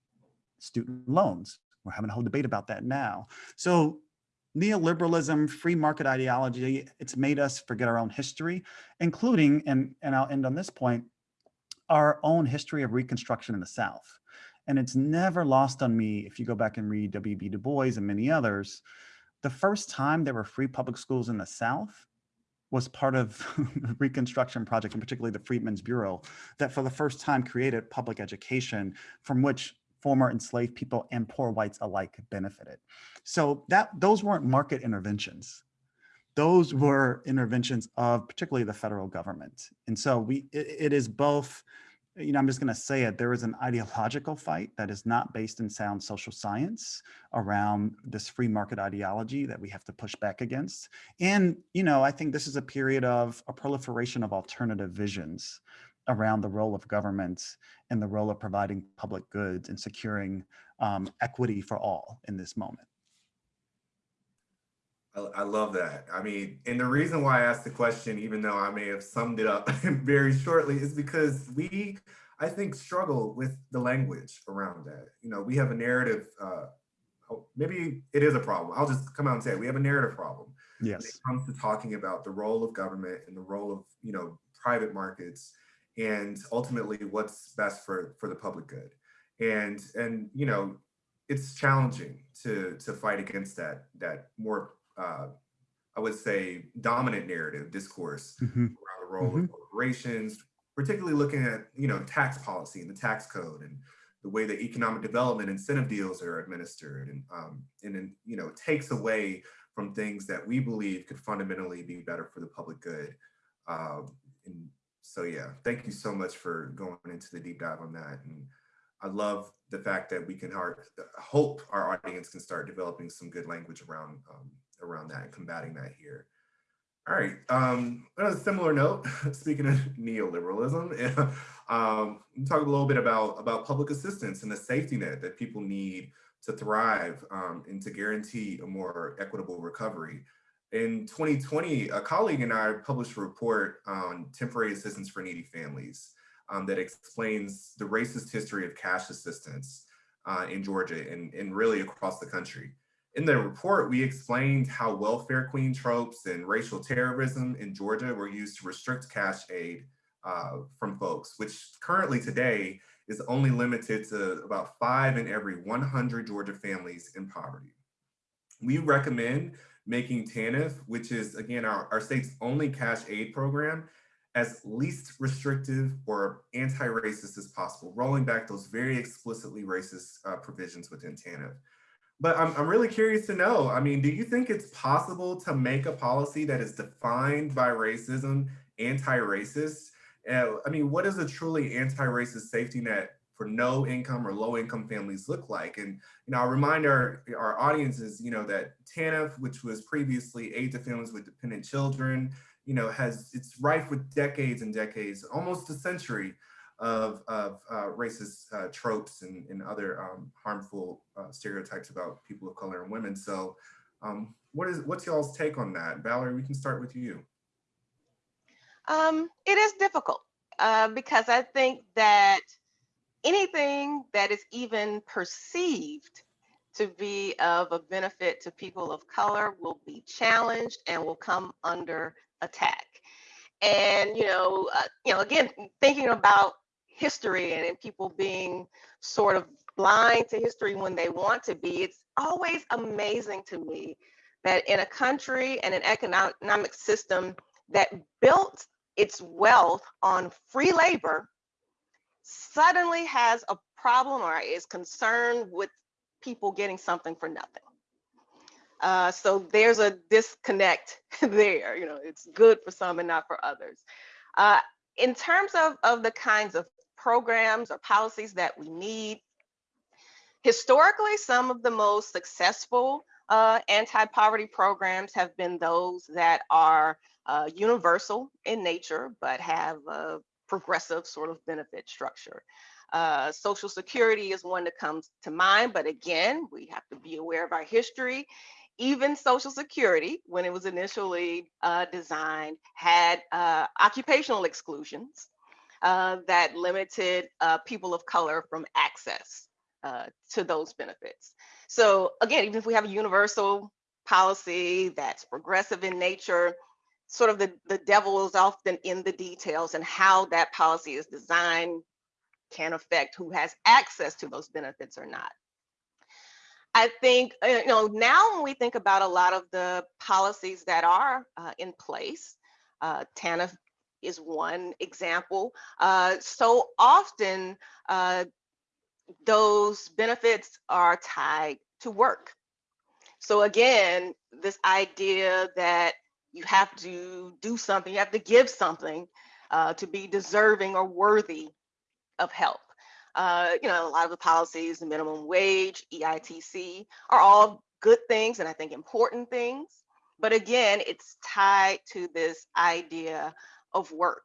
student loans. We're having a whole debate about that now. So neoliberalism, free market ideology, it's made us forget our own history, including, and, and I'll end on this point, our own history of Reconstruction in the South. And it's never lost on me, if you go back and read W.B. Du Bois and many others, the first time there were free public schools in the South was part of the Reconstruction Project, and particularly the Freedmen's Bureau, that for the first time created public education from which former enslaved people and poor whites alike benefited. So that those weren't market interventions. Those were interventions of particularly the federal government. And so we it, it is both you know, I'm just going to say it, there is an ideological fight that is not based in sound social science around this free market ideology that we have to push back against. And, you know, I think this is a period of a proliferation of alternative visions around the role of government and the role of providing public goods and securing um, equity for all in this moment. I, love that. I mean, and the reason why I asked the question, even though I may have summed it up very shortly, is because we, I think, struggle with the language around that. You know, we have a narrative, uh, oh, maybe it is a problem. I'll just come out and say it. We have a narrative problem. Yes. When it comes to talking about the role of government and the role of, you know, private markets and ultimately what's best for, for the public good. And, and, you know, it's challenging to, to fight against that, that more uh, I would say, dominant narrative discourse mm -hmm. around the role mm -hmm. of corporations, particularly looking at, you know, tax policy and the tax code and the way that economic development incentive deals are administered and, um, and then, you know, takes away from things that we believe could fundamentally be better for the public good. Um, and so, yeah, thank you so much for going into the deep dive on that. And I love the fact that we can hard, hope our audience can start developing some good language around um, around that and combating that here. All right, um, on a similar note, speaking of neoliberalism, um, talk a little bit about, about public assistance and the safety net that people need to thrive um, and to guarantee a more equitable recovery. In 2020, a colleague and I published a report on temporary assistance for needy families um, that explains the racist history of cash assistance uh, in Georgia and, and really across the country. In the report, we explained how welfare queen tropes and racial terrorism in Georgia were used to restrict cash aid uh, from folks, which currently today is only limited to about five in every 100 Georgia families in poverty. We recommend making TANF, which is again our, our state's only cash aid program, as least restrictive or anti-racist as possible, rolling back those very explicitly racist uh, provisions within TANF. But I'm, I'm really curious to know, I mean, do you think it's possible to make a policy that is defined by racism, anti-racist? Uh, I mean, what does a truly anti-racist safety net for no income or low income families look like? And, you know, I'll remind our, our audiences, you know, that TANF, which was previously aid to families with dependent children, you know, has, it's rife with decades and decades, almost a century of, of uh, racist uh, tropes and, and other um, harmful uh, stereotypes about people of color and women. So um, what is, what's y'all's take on that? Valerie, we can start with you. Um, it is difficult uh, because I think that anything that is even perceived to be of a benefit to people of color will be challenged and will come under attack. And you know, uh, you know, again, thinking about history and, and people being sort of blind to history when they want to be, it's always amazing to me that in a country and an economic system that built its wealth on free labor suddenly has a problem or is concerned with people getting something for nothing. Uh, so there's a disconnect there. You know, it's good for some and not for others. Uh, in terms of, of the kinds of programs or policies that we need, historically, some of the most successful uh, anti-poverty programs have been those that are uh, universal in nature, but have a progressive sort of benefit structure. Uh, Social Security is one that comes to mind, but again, we have to be aware of our history. Even Social Security, when it was initially uh, designed, had uh, occupational exclusions uh, that limited uh, people of color from access uh, to those benefits. So again, even if we have a universal policy that's progressive in nature, sort of the, the devil is often in the details and how that policy is designed can affect who has access to those benefits or not. I think, uh, you know, now when we think about a lot of the policies that are uh, in place, uh, TANF is one example. Uh, so often uh, those benefits are tied to work. So again, this idea that you have to do something, you have to give something uh, to be deserving or worthy of help. Uh, you know, a lot of the policies, the minimum wage, EITC, are all good things and I think important things. But again, it's tied to this idea of work.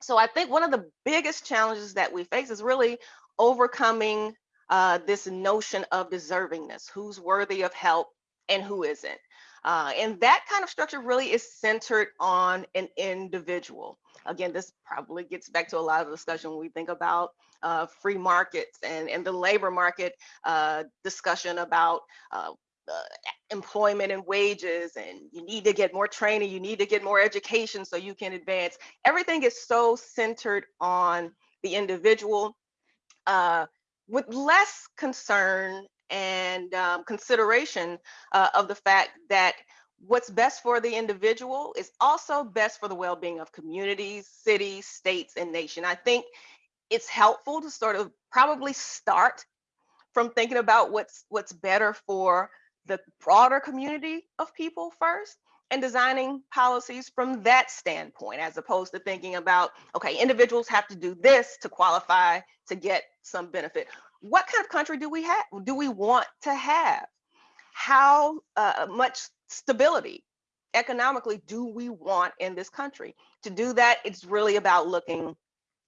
So I think one of the biggest challenges that we face is really overcoming uh, this notion of deservingness, who's worthy of help and who isn't. Uh, and that kind of structure really is centered on an individual. Again, this probably gets back to a lot of discussion when we think about uh, free markets and, and the labor market uh, discussion about uh, employment and wages and you need to get more training, you need to get more education so you can advance. Everything is so centered on the individual uh, with less concern and um, consideration uh, of the fact that what's best for the individual is also best for the well-being of communities, cities, states, and nation. I think it's helpful to sort of probably start from thinking about what's what's better for the broader community of people first and designing policies from that standpoint as opposed to thinking about okay individuals have to do this to qualify to get some benefit. What kind of country do we have do we want to have? How uh, much stability economically do we want in this country? To do that it's really about looking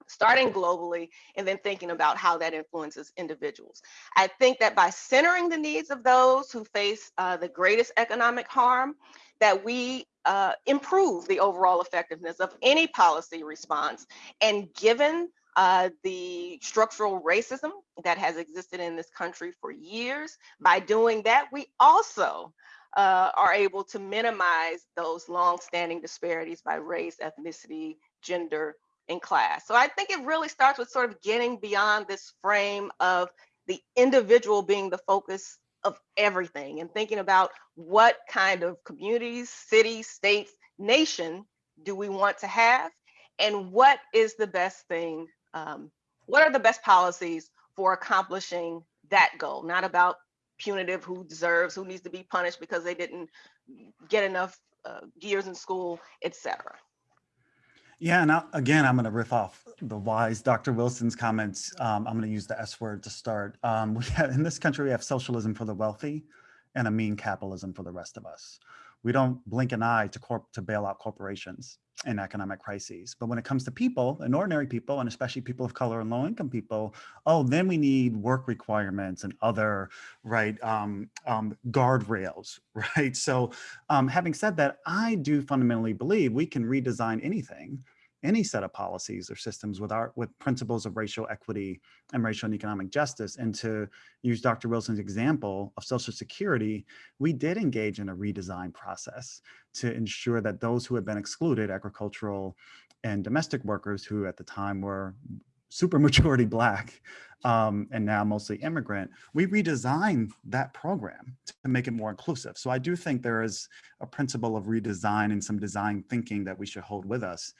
starting globally and then thinking about how that influences individuals. I think that by centering the needs of those who face uh, the greatest economic harm, that we uh, improve the overall effectiveness of any policy response. And given uh, the structural racism that has existed in this country for years, by doing that, we also uh, are able to minimize those long-standing disparities by race, ethnicity, gender, in class. So I think it really starts with sort of getting beyond this frame of the individual being the focus of everything and thinking about what kind of communities, cities, states, nation do we want to have and what is the best thing, um, what are the best policies for accomplishing that goal, not about punitive, who deserves, who needs to be punished because they didn't get enough uh, years in school, etc. Yeah, and I, again, I'm going to riff off the wise Dr. Wilson's comments. Um, I'm going to use the S word to start. Um, have, in this country, we have socialism for the wealthy and a mean capitalism for the rest of us. We don't blink an eye to corp to bail out corporations in economic crises. But when it comes to people and ordinary people, and especially people of color and low income people, oh, then we need work requirements and other right um, um, guardrails, right? So um, having said that, I do fundamentally believe we can redesign anything any set of policies or systems with our with principles of racial equity and racial and economic justice. And to use Dr. Wilson's example of Social Security, we did engage in a redesign process to ensure that those who had been excluded, agricultural and domestic workers who at the time were super majority black um, and now mostly immigrant, we redesigned that program to make it more inclusive. So I do think there is a principle of redesign and some design thinking that we should hold with us.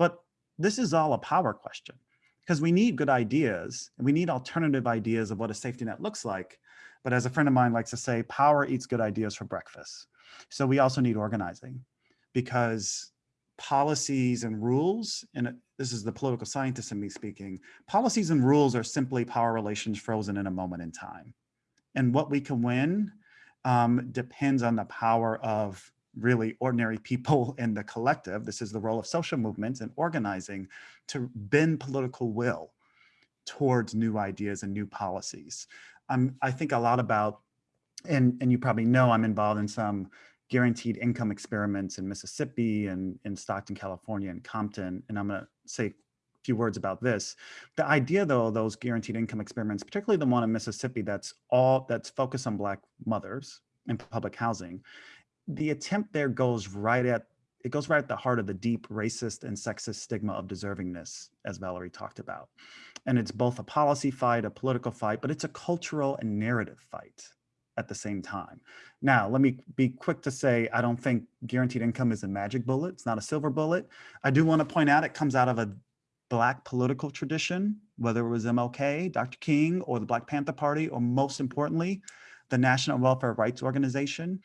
But this is all a power question because we need good ideas and we need alternative ideas of what a safety net looks like. But as a friend of mine likes to say, power eats good ideas for breakfast. So we also need organizing because policies and rules, and this is the political scientist in me speaking, policies and rules are simply power relations frozen in a moment in time. And what we can win um, depends on the power of really ordinary people in the collective. This is the role of social movements and organizing to bend political will towards new ideas and new policies. Um, I think a lot about, and, and you probably know I'm involved in some guaranteed income experiments in Mississippi and in Stockton, California and Compton. And I'm gonna say a few words about this. The idea though, those guaranteed income experiments, particularly the one in Mississippi that's all that's focused on black mothers in public housing, the attempt there goes right at it goes right at the heart of the deep racist and sexist stigma of deservingness, as Valerie talked about. And it's both a policy fight, a political fight, but it's a cultural and narrative fight at the same time. Now, let me be quick to say, I don't think guaranteed income is a magic bullet. It's not a silver bullet. I do want to point out it comes out of a Black political tradition, whether it was MLK, Dr. King, or the Black Panther Party, or most importantly, the National Welfare Rights Organization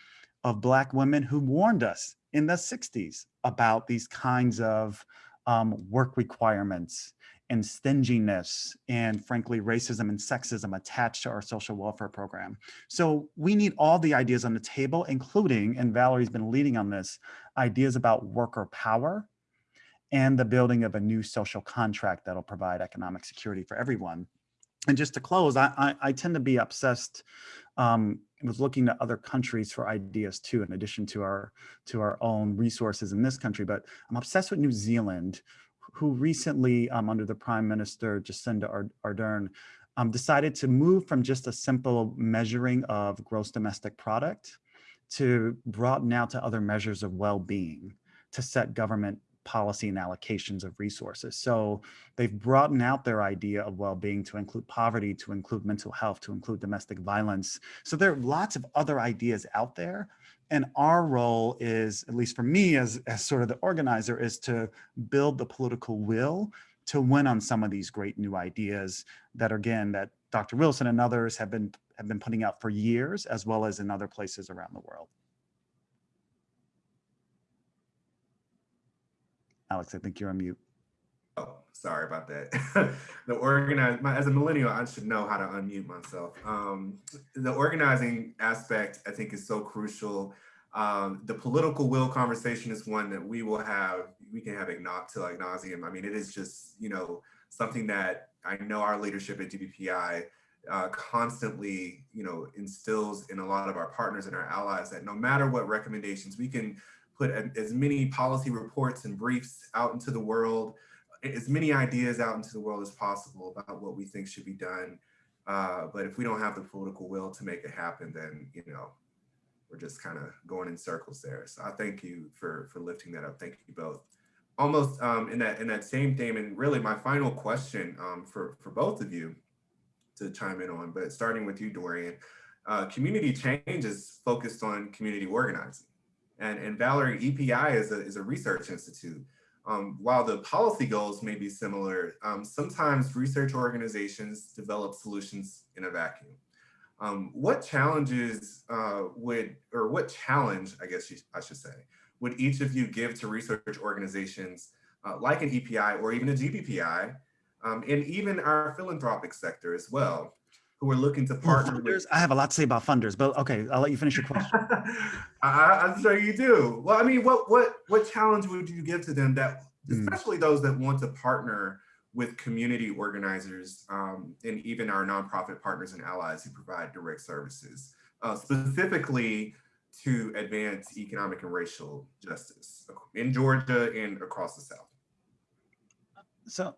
of Black women who warned us in the 60s about these kinds of um, work requirements and stinginess and frankly racism and sexism attached to our social welfare program. So we need all the ideas on the table, including, and Valerie's been leading on this, ideas about worker power and the building of a new social contract that'll provide economic security for everyone. And just to close, I, I, I tend to be obsessed um, was looking to other countries for ideas too, in addition to our to our own resources in this country. But I'm obsessed with New Zealand, who recently, um, under the Prime Minister Jacinda Ardern, um, decided to move from just a simple measuring of gross domestic product to broaden out to other measures of well-being to set government policy and allocations of resources. So they've broadened out their idea of well-being to include poverty, to include mental health, to include domestic violence. So there are lots of other ideas out there. And our role is, at least for me as, as sort of the organizer, is to build the political will to win on some of these great new ideas that, again, that Dr. Wilson and others have been, have been putting out for years, as well as in other places around the world. Alex, I think you're on mute. Oh, sorry about that. the organize as a millennial, I should know how to unmute myself. Um, the organizing aspect, I think, is so crucial. Um, the political will conversation is one that we will have. We can have it not to like nauseum. I mean, it is just you know something that I know our leadership at GBPI uh, constantly you know instills in a lot of our partners and our allies that no matter what recommendations we can put as many policy reports and briefs out into the world, as many ideas out into the world as possible about what we think should be done. Uh, but if we don't have the political will to make it happen, then, you know, we're just kind of going in circles there. So I thank you for, for lifting that up. Thank you both. Almost um, in that in that same theme, and really my final question um, for, for both of you to chime in on, but starting with you, Dorian, uh, community change is focused on community organizing. And, and Valerie, EPI is a, is a research institute. Um, while the policy goals may be similar, um, sometimes research organizations develop solutions in a vacuum. Um, what challenges uh, would, or what challenge, I guess you, I should say, would each of you give to research organizations uh, like an EPI or even a GBPI, um, and even our philanthropic sector as well, who are looking to partner with funders? I have a lot to say about funders, but okay, I'll let you finish your question. I, I'm sure you do. Well, I mean, what what what challenge would you give to them that, Mm. especially those that want to partner with community organizers um, and even our nonprofit partners and allies who provide direct services, uh, specifically to advance economic and racial justice in Georgia and across the South. So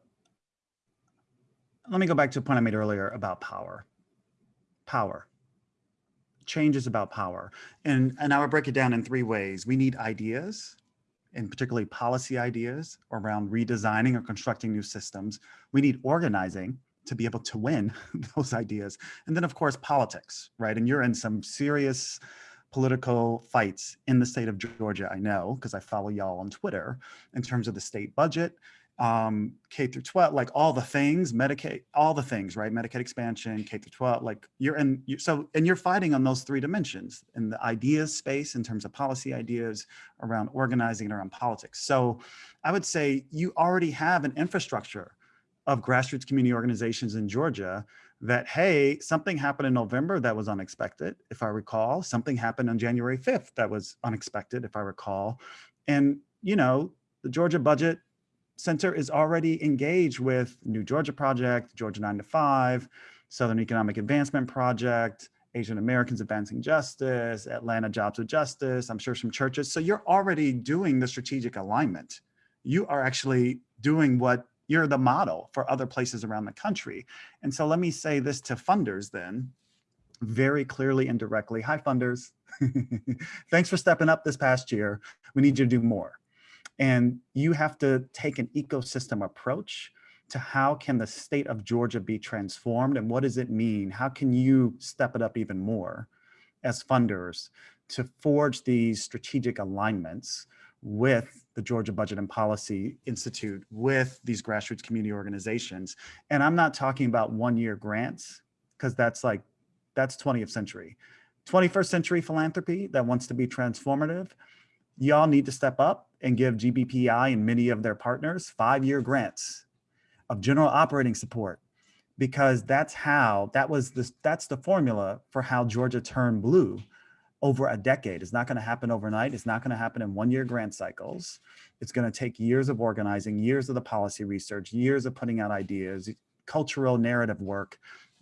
let me go back to a point I made earlier about power. Power. Change is about power. And, and I would break it down in three ways. We need ideas, and particularly policy ideas around redesigning or constructing new systems. We need organizing to be able to win those ideas. And then of course, politics, right? And you're in some serious political fights in the state of Georgia, I know, because I follow y'all on Twitter in terms of the state budget, um, K through 12, like all the things, Medicaid, all the things, right? Medicaid expansion, K through 12, like you're in, you, so, and you're fighting on those three dimensions in the ideas space in terms of policy ideas around organizing and around politics. So I would say you already have an infrastructure of grassroots community organizations in Georgia that, hey, something happened in November that was unexpected, if I recall. Something happened on January 5th that was unexpected, if I recall. And, you know, the Georgia Budget Center is already engaged with New Georgia Project, Georgia 9 to 5, Southern Economic Advancement Project, Asian Americans Advancing Justice, Atlanta Jobs with Justice, I'm sure some churches. So you're already doing the strategic alignment. You are actually doing what you're the model for other places around the country. And so let me say this to funders then, very clearly and directly. Hi, funders. Thanks for stepping up this past year. We need you to do more. And you have to take an ecosystem approach to how can the state of Georgia be transformed and what does it mean? How can you step it up even more as funders to forge these strategic alignments with the Georgia Budget and Policy Institute, with these grassroots community organizations. And I'm not talking about one-year grants, because that's like, that's 20th century. 21st century philanthropy that wants to be transformative, y'all need to step up and give GBPI and many of their partners five-year grants of general operating support because that's how, that was this, that's the formula for how Georgia turned blue over a decade. It's not going to happen overnight. It's not going to happen in one year grant cycles. It's going to take years of organizing, years of the policy research, years of putting out ideas, cultural narrative work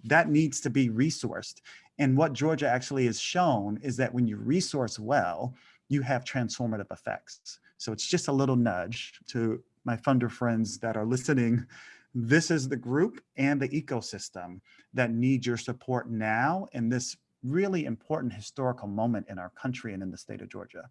that needs to be resourced. And what Georgia actually has shown is that when you resource well, you have transformative effects. So it's just a little nudge to my funder friends that are listening. This is the group and the ecosystem that need your support now in this really important historical moment in our country and in the state of Georgia.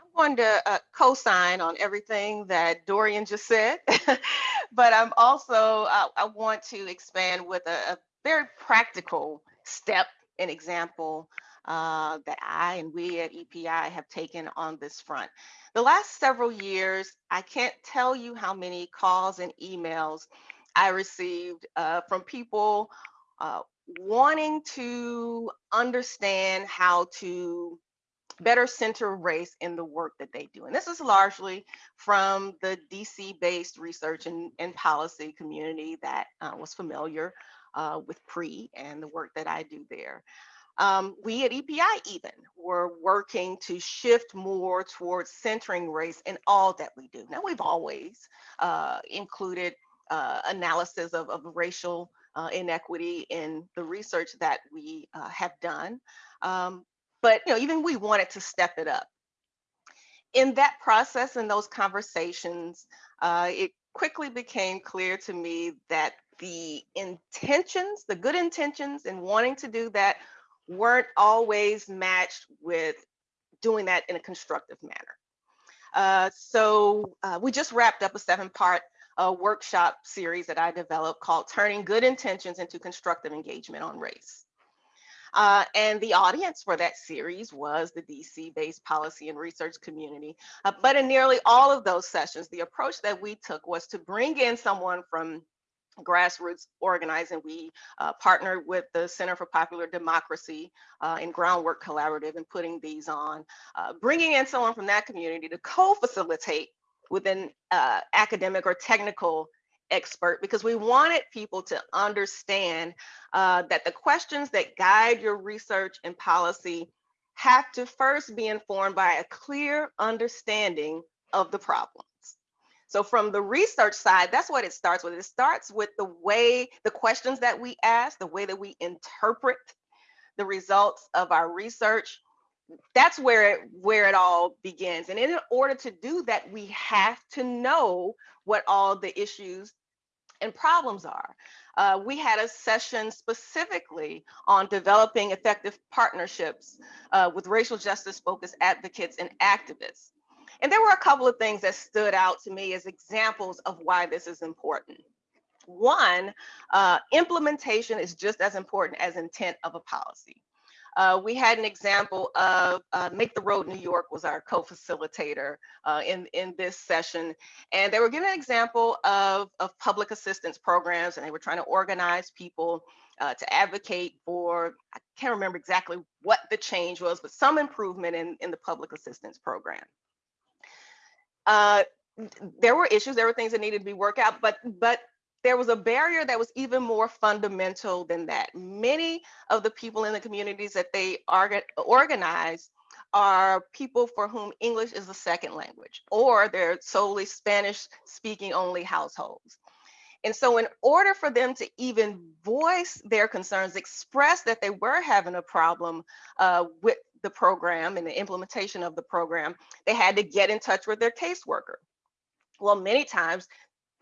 I'm going to uh, co-sign on everything that Dorian just said, but I'm also, uh, I want to expand with a, a very practical step and example uh, that I and we at EPI have taken on this front. The last several years, I can't tell you how many calls and emails I received uh, from people uh, wanting to understand how to better center race in the work that they do. And this is largely from the DC based research and, and policy community that uh, was familiar uh, with PREE and the work that I do there. Um, we at EPI even were working to shift more towards centering race in all that we do. Now we've always uh, included uh, analysis of, of racial uh, inequity in the research that we uh, have done. Um, but you know, even we wanted to step it up. In that process, and those conversations, uh, it quickly became clear to me that the intentions, the good intentions in wanting to do that weren't always matched with doing that in a constructive manner. Uh, so uh, we just wrapped up a seven part uh, workshop series that I developed called Turning Good Intentions into Constructive Engagement on Race. Uh, and the audience for that series was the DC based policy and research community. Uh, but in nearly all of those sessions, the approach that we took was to bring in someone from grassroots organizing. We uh, partnered with the Center for Popular Democracy uh, and Groundwork Collaborative in putting these on, uh, bringing in someone from that community to co-facilitate within uh, academic or technical expert because we wanted people to understand uh, that the questions that guide your research and policy have to first be informed by a clear understanding of the problems. So from the research side, that's what it starts with. It starts with the way, the questions that we ask, the way that we interpret the results of our research. That's where it, where it all begins. And in order to do that, we have to know what all the issues and problems are. Uh, we had a session specifically on developing effective partnerships uh, with racial justice focused advocates and activists. And there were a couple of things that stood out to me as examples of why this is important. One, uh, implementation is just as important as intent of a policy. Uh, we had an example of uh, Make the Road New York was our co-facilitator uh, in, in this session. And they were giving an example of, of public assistance programs and they were trying to organize people uh, to advocate for, I can't remember exactly what the change was, but some improvement in, in the public assistance program. Uh, there were issues, there were things that needed to be worked out, but but there was a barrier that was even more fundamental than that. Many of the people in the communities that they organize are people for whom English is a second language, or they're solely Spanish speaking only households. And so in order for them to even voice their concerns, express that they were having a problem uh, with the program and the implementation of the program, they had to get in touch with their caseworker. Well, many times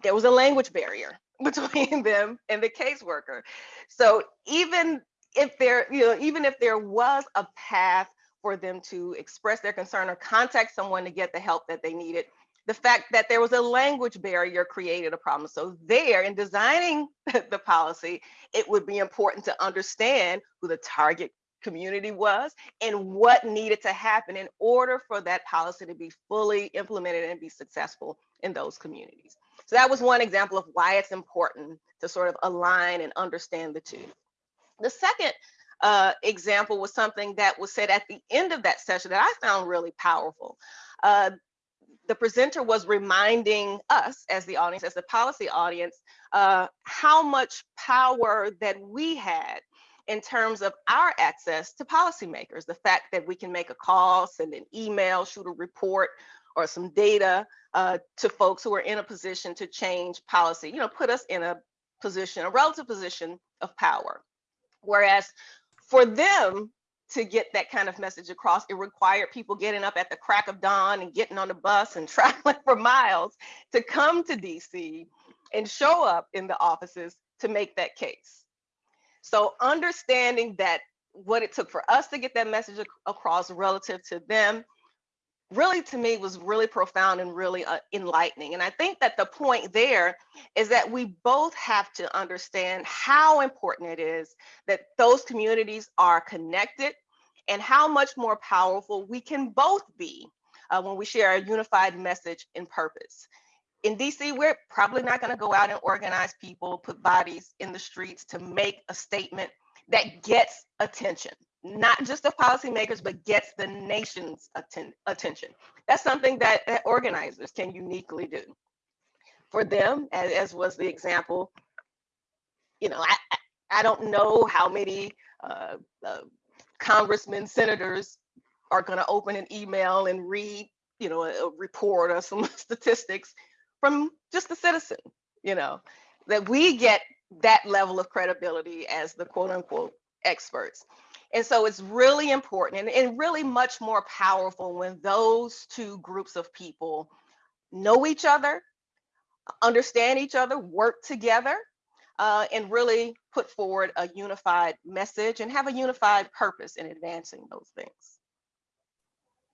there was a language barrier between them and the caseworker. So even if there, you know, even if there was a path for them to express their concern or contact someone to get the help that they needed, the fact that there was a language barrier created a problem. So there in designing the policy, it would be important to understand who the target community was and what needed to happen in order for that policy to be fully implemented and be successful in those communities. So that was one example of why it's important to sort of align and understand the two. The second uh, example was something that was said at the end of that session that I found really powerful. Uh, the presenter was reminding us as the audience, as the policy audience, uh, how much power that we had in terms of our access to policymakers, the fact that we can make a call, send an email, shoot a report, or some data uh, to folks who are in a position to change policy, you know, put us in a position, a relative position of power. Whereas for them to get that kind of message across, it required people getting up at the crack of dawn and getting on the bus and traveling for miles to come to DC and show up in the offices to make that case. So understanding that what it took for us to get that message ac across relative to them really to me was really profound and really uh, enlightening. And I think that the point there is that we both have to understand how important it is that those communities are connected and how much more powerful we can both be uh, when we share a unified message and purpose in DC, we're probably not going to go out and organize people, put bodies in the streets to make a statement that gets attention, not just the policymakers, but gets the nation's atten attention. That's something that, that, organizers can uniquely do. For them, as, as, was the example, you know, I, I don't know how many uh, uh, congressmen, senators are going to open an email and read, you know, a, a report or some statistics from just a citizen, you know, that we get that level of credibility as the quote unquote experts. And so it's really important and, and really much more powerful when those two groups of people know each other, understand each other, work together, uh, and really put forward a unified message and have a unified purpose in advancing those things.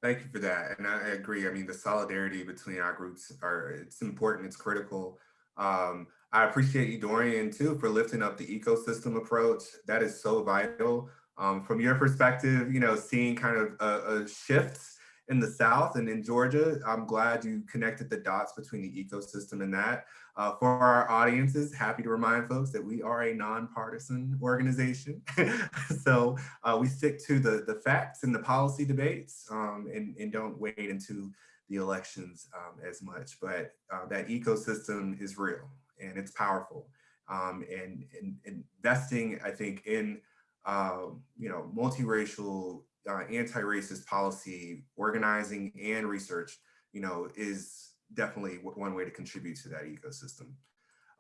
Thank you for that. And I agree. I mean, the solidarity between our groups are, it's important, it's critical. Um, I appreciate you, Dorian, too, for lifting up the ecosystem approach. That is so vital. Um, from your perspective, you know, seeing kind of a, a shift in the South and in Georgia. I'm glad you connected the dots between the ecosystem and that. Uh, for our audiences, happy to remind folks that we are a nonpartisan organization. so uh, we stick to the, the facts and the policy debates um, and, and don't wade into the elections um, as much, but uh, that ecosystem is real and it's powerful. Um, and, and, investing, I think, in uh, you know multiracial, uh, anti-racist policy, organizing, and research, you know, is definitely one way to contribute to that ecosystem.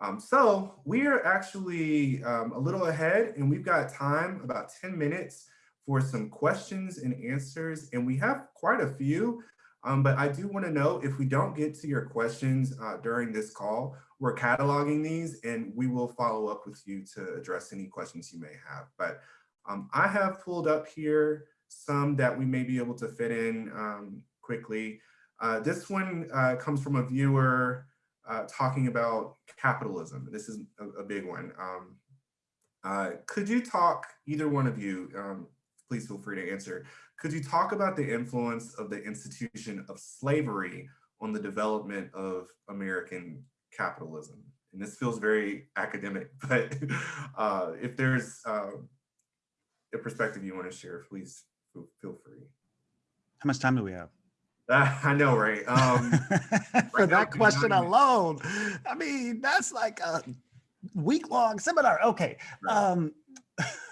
Um, so we are actually um, a little ahead, and we've got time, about 10 minutes, for some questions and answers, and we have quite a few. Um, but I do want to know if we don't get to your questions uh, during this call, we're cataloging these and we will follow up with you to address any questions you may have. But um, I have pulled up here some that we may be able to fit in um, quickly. Uh, this one uh, comes from a viewer uh, talking about capitalism. This is a, a big one. Um, uh, could you talk, either one of you, um, please feel free to answer. Could you talk about the influence of the institution of slavery on the development of American capitalism? And this feels very academic, but uh, if there's uh, a perspective you want to share, please feel free. How much time do we have? I know, right? Um, For right that question alone, I mean, that's like a week long seminar. Okay. Right. Um,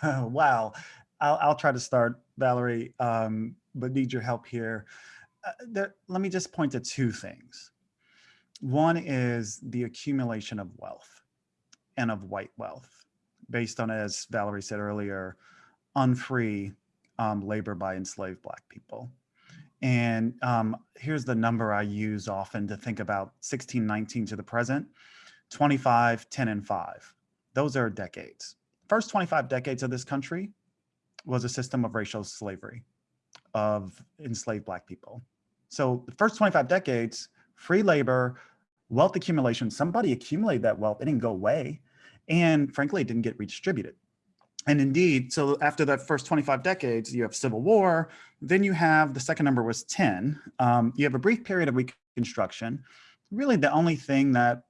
wow. I'll, I'll try to start, Valerie, um, but need your help here. Uh, there, let me just point to two things. One is the accumulation of wealth and of white wealth based on, as Valerie said earlier, unfree um, labor by enslaved Black people. And um, here's the number I use often to think about 1619 to the present, 25, 10, and 5. Those are decades. First 25 decades of this country was a system of racial slavery of enslaved Black people. So the first 25 decades, free labor, wealth accumulation, somebody accumulated that wealth, it didn't go away. And frankly, it didn't get redistributed. And indeed, so after that first 25 decades, you have civil war, then you have, the second number was 10. Um, you have a brief period of reconstruction. Really the only thing that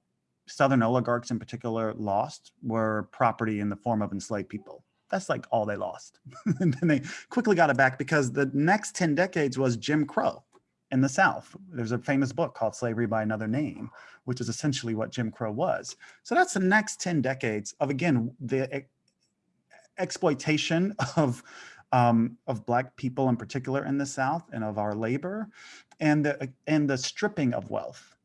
Southern oligarchs in particular lost were property in the form of enslaved people. That's like all they lost. and then they quickly got it back because the next 10 decades was Jim Crow in the South. There's a famous book called Slavery by Another Name, which is essentially what Jim Crow was. So that's the next 10 decades of, again, the exploitation of um, of black people in particular in the South and of our labor and the and the stripping of wealth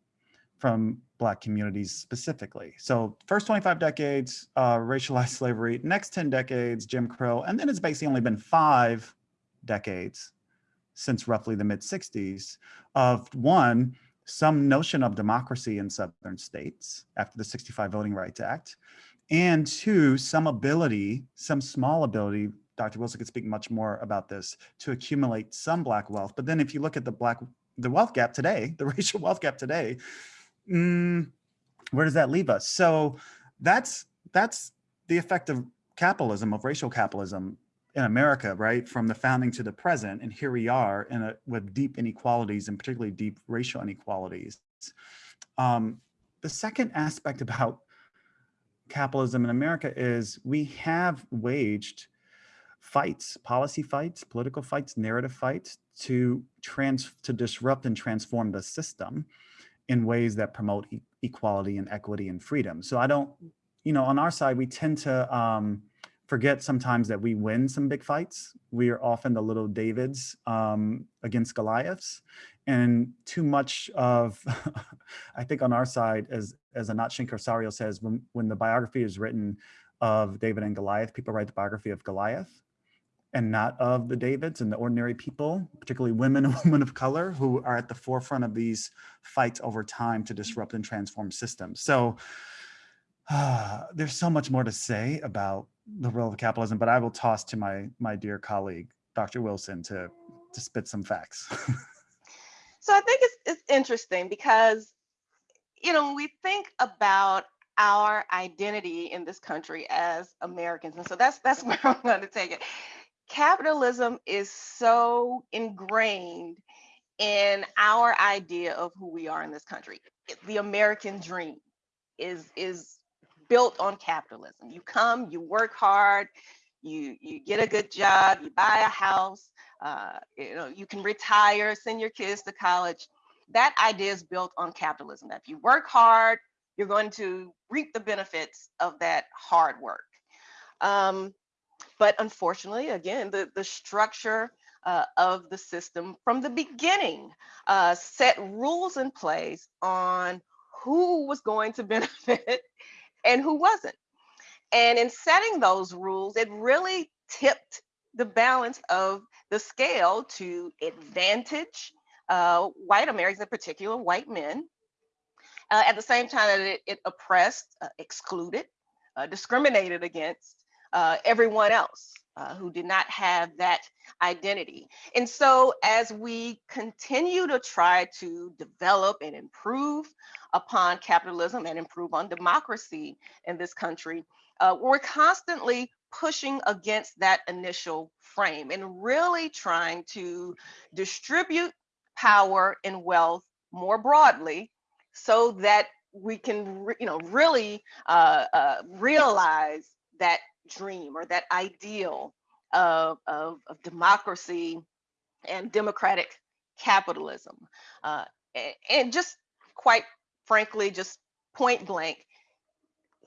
from black communities specifically. So first 25 decades, uh, racialized slavery, next 10 decades, Jim Crow, and then it's basically only been five decades since roughly the mid 60s of one, some notion of democracy in Southern states after the 65 Voting Rights Act, and two, some ability, some small ability, Dr. Wilson could speak much more about this, to accumulate some Black wealth. But then if you look at the Black, the wealth gap today, the racial wealth gap today, mm, where does that leave us? So that's, that's the effect of capitalism, of racial capitalism in America, right? From the founding to the present. And here we are in a, with deep inequalities and particularly deep racial inequalities. Um, the second aspect about capitalism in America is we have waged fights, policy fights, political fights, narrative fights to trans to disrupt and transform the system in ways that promote e equality and equity and freedom. So I don't, you know, on our side, we tend to um, forget sometimes that we win some big fights. We are often the little Davids um, against Goliaths and too much of, I think on our side, as, as Anat Shenker-Osorio says, when, when the biography is written of David and Goliath, people write the biography of Goliath and not of the Davids and the ordinary people, particularly women and women of color who are at the forefront of these fights over time to disrupt and transform systems. So uh, there's so much more to say about the role of capitalism, but I will toss to my, my dear colleague, Dr. Wilson, to, to spit some facts. so I think it's, it's interesting because, you know, when we think about our identity in this country as Americans, and so that's that's where I'm going to take it capitalism is so ingrained in our idea of who we are in this country. The American dream is is built on capitalism. You come, you work hard, you you get a good job, you buy a house, uh, you know, you can retire, send your kids to college. That idea is built on capitalism. That if you work hard, you're going to reap the benefits of that hard work. Um, but unfortunately, again, the, the structure uh, of the system from the beginning uh, set rules in place on who was going to benefit and who wasn't. And in setting those rules, it really tipped the balance of the scale to advantage uh, white Americans, in particular white men, uh, at the same time that it, it oppressed, uh, excluded, uh, discriminated against uh, everyone else uh, who did not have that identity. And so as we continue to try to develop and improve upon capitalism and improve on democracy in this country, we're constantly pushing against that initial frame and really trying to distribute power and wealth more broadly so that we can you know really uh, uh, realize that dream or that ideal of, of, of democracy and democratic capitalism uh, and, and just quite frankly just point blank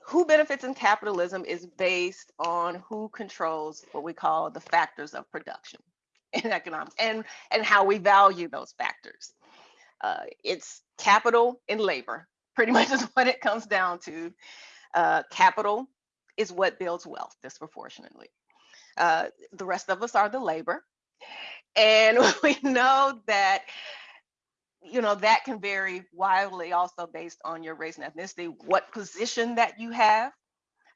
who benefits in capitalism is based on who controls what we call the factors of production in economics and and how we value those factors. Uh, it's capital and labor pretty much is what it comes down to. Uh, capital is what builds wealth disproportionately. Uh, the rest of us are the labor. And we know that you know, that can vary wildly also based on your race and ethnicity, what position that you have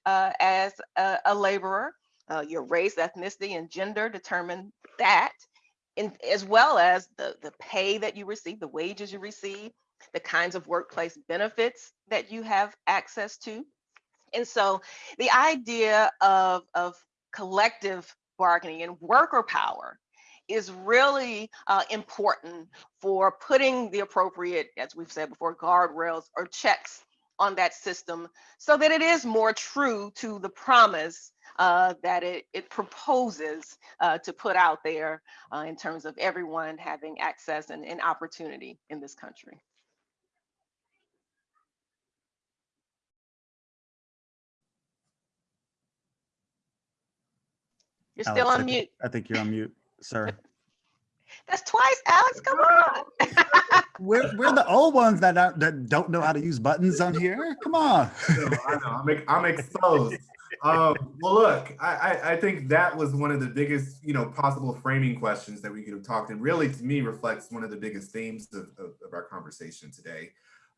uh, as a, a laborer, uh, your race, ethnicity, and gender determine that, in, as well as the, the pay that you receive, the wages you receive, the kinds of workplace benefits that you have access to. And so the idea of, of collective bargaining and worker power is really uh, important for putting the appropriate, as we've said before, guardrails or checks on that system so that it is more true to the promise uh, that it, it proposes uh, to put out there uh, in terms of everyone having access and, and opportunity in this country. You're still Alex, I on think- mute. I think you're on mute, sir. That's twice, Alex. Come on. We're, we're the old ones that don't, that don't know how to use buttons on here. Come on. I know, I know, I'm, I'm exposed. Um, well, look, I, I, I think that was one of the biggest, you know, possible framing questions that we could have talked and really to me reflects one of the biggest themes of, of, of our conversation today.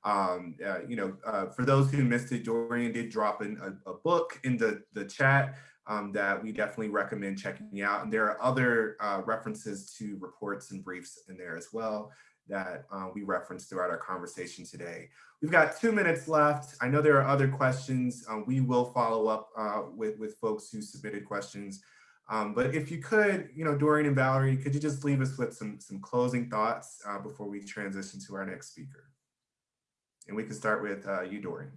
Um, uh, you know, uh, for those who missed it, Dorian did drop in a, a book in the, the chat um, that we definitely recommend checking out. And there are other uh, references to reports and briefs in there as well that uh, we referenced throughout our conversation today. We've got two minutes left. I know there are other questions. Um, we will follow up uh, with, with folks who submitted questions. Um, but if you could, you know, Dorian and Valerie, could you just leave us with some, some closing thoughts uh, before we transition to our next speaker? And we can start with uh, you, Dorian.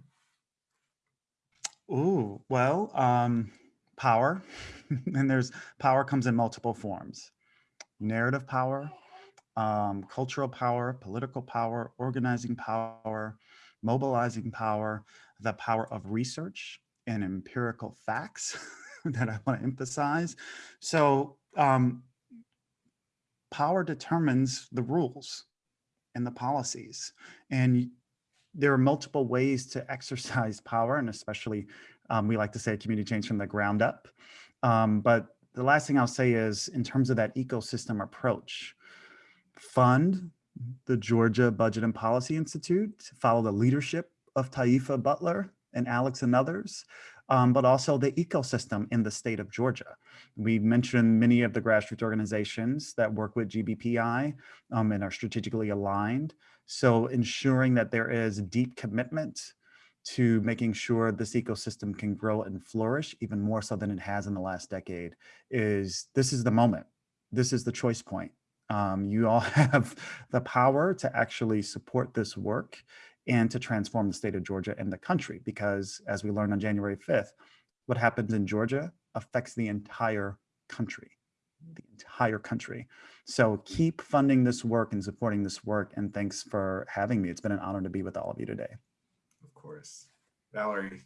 Ooh, well, um, power. and there's power comes in multiple forms. Narrative power, um, cultural power, political power, organizing power, mobilizing power, the power of research and empirical facts that I want to emphasize. So um, power determines the rules and the policies. And there are multiple ways to exercise power, and especially um, we like to say community change from the ground up. Um, but the last thing I'll say is in terms of that ecosystem approach, fund the Georgia Budget and Policy Institute, follow the leadership of Taifa Butler and Alex and others, um, but also the ecosystem in the state of Georgia. We mentioned many of the grassroots organizations that work with GBPI um, and are strategically aligned. So ensuring that there is deep commitment to making sure this ecosystem can grow and flourish even more so than it has in the last decade is this is the moment. This is the choice point. Um, you all have the power to actually support this work and to transform the state of Georgia and the country because as we learned on January 5th, what happens in Georgia affects the entire country, the entire country. So keep funding this work and supporting this work and thanks for having me. It's been an honor to be with all of you today. Course. Valerie.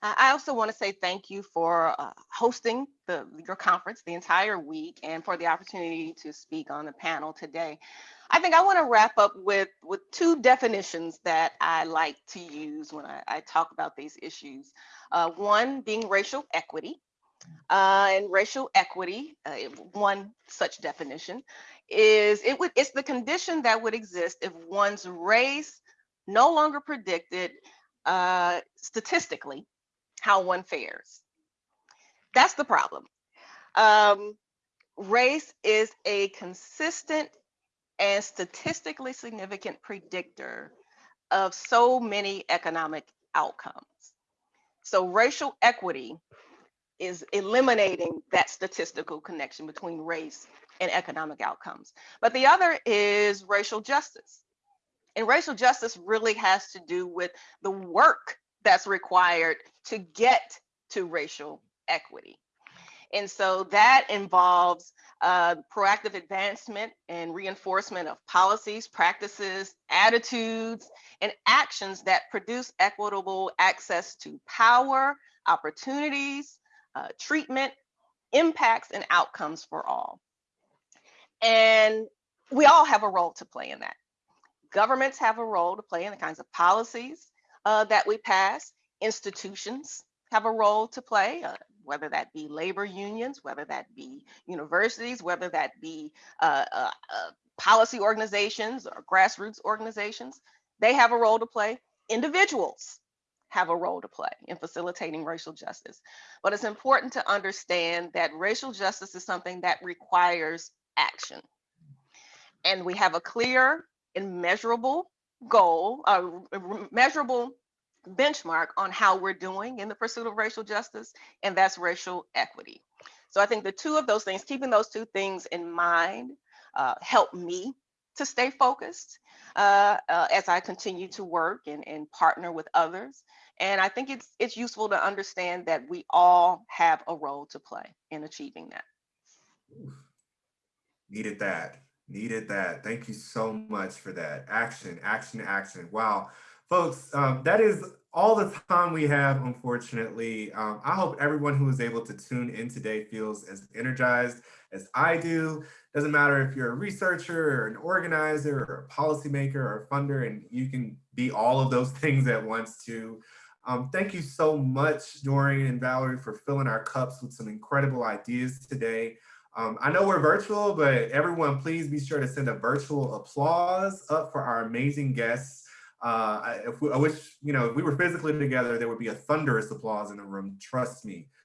I I also want to say thank you for uh, hosting the, your conference the entire week and for the opportunity to speak on the panel today. I think I want to wrap up with, with two definitions that I like to use when I, I talk about these issues. Uh, one being racial equity. Uh, and racial equity, uh, one such definition is it would it's the condition that would exist if one's race no longer predicted uh, statistically how one fares. That's the problem. Um, race is a consistent and statistically significant predictor of so many economic outcomes. So racial equity is eliminating that statistical connection between race and economic outcomes. But the other is racial justice. And racial justice really has to do with the work that's required to get to racial equity. And so that involves uh, proactive advancement and reinforcement of policies, practices, attitudes, and actions that produce equitable access to power, opportunities, uh, treatment, impacts, and outcomes for all. And we all have a role to play in that. Governments have a role to play in the kinds of policies uh, that we pass. Institutions have a role to play, uh, whether that be labor unions, whether that be universities, whether that be uh, uh, uh, policy organizations or grassroots organizations. They have a role to play. Individuals have a role to play in facilitating racial justice. But it's important to understand that racial justice is something that requires action. And we have a clear and measurable goal, a measurable benchmark on how we're doing in the pursuit of racial justice, and that's racial equity. So I think the two of those things, keeping those two things in mind, uh, help me to stay focused uh, uh, as I continue to work and, and partner with others. And I think it's it's useful to understand that we all have a role to play in achieving that. Needed that. Needed that. Thank you so much for that. Action, action, action. Wow. Folks, um, that is all the time we have, unfortunately. Um, I hope everyone who was able to tune in today feels as energized as I do. Doesn't matter if you're a researcher or an organizer or a policymaker or a funder, and you can be all of those things at once too. Um, thank you so much, Dorian and Valerie, for filling our cups with some incredible ideas today. Um, I know we're virtual, but everyone, please be sure to send a virtual applause up for our amazing guests. Uh, I, we, I wish, you know, if we were physically together, there would be a thunderous applause in the room, trust me.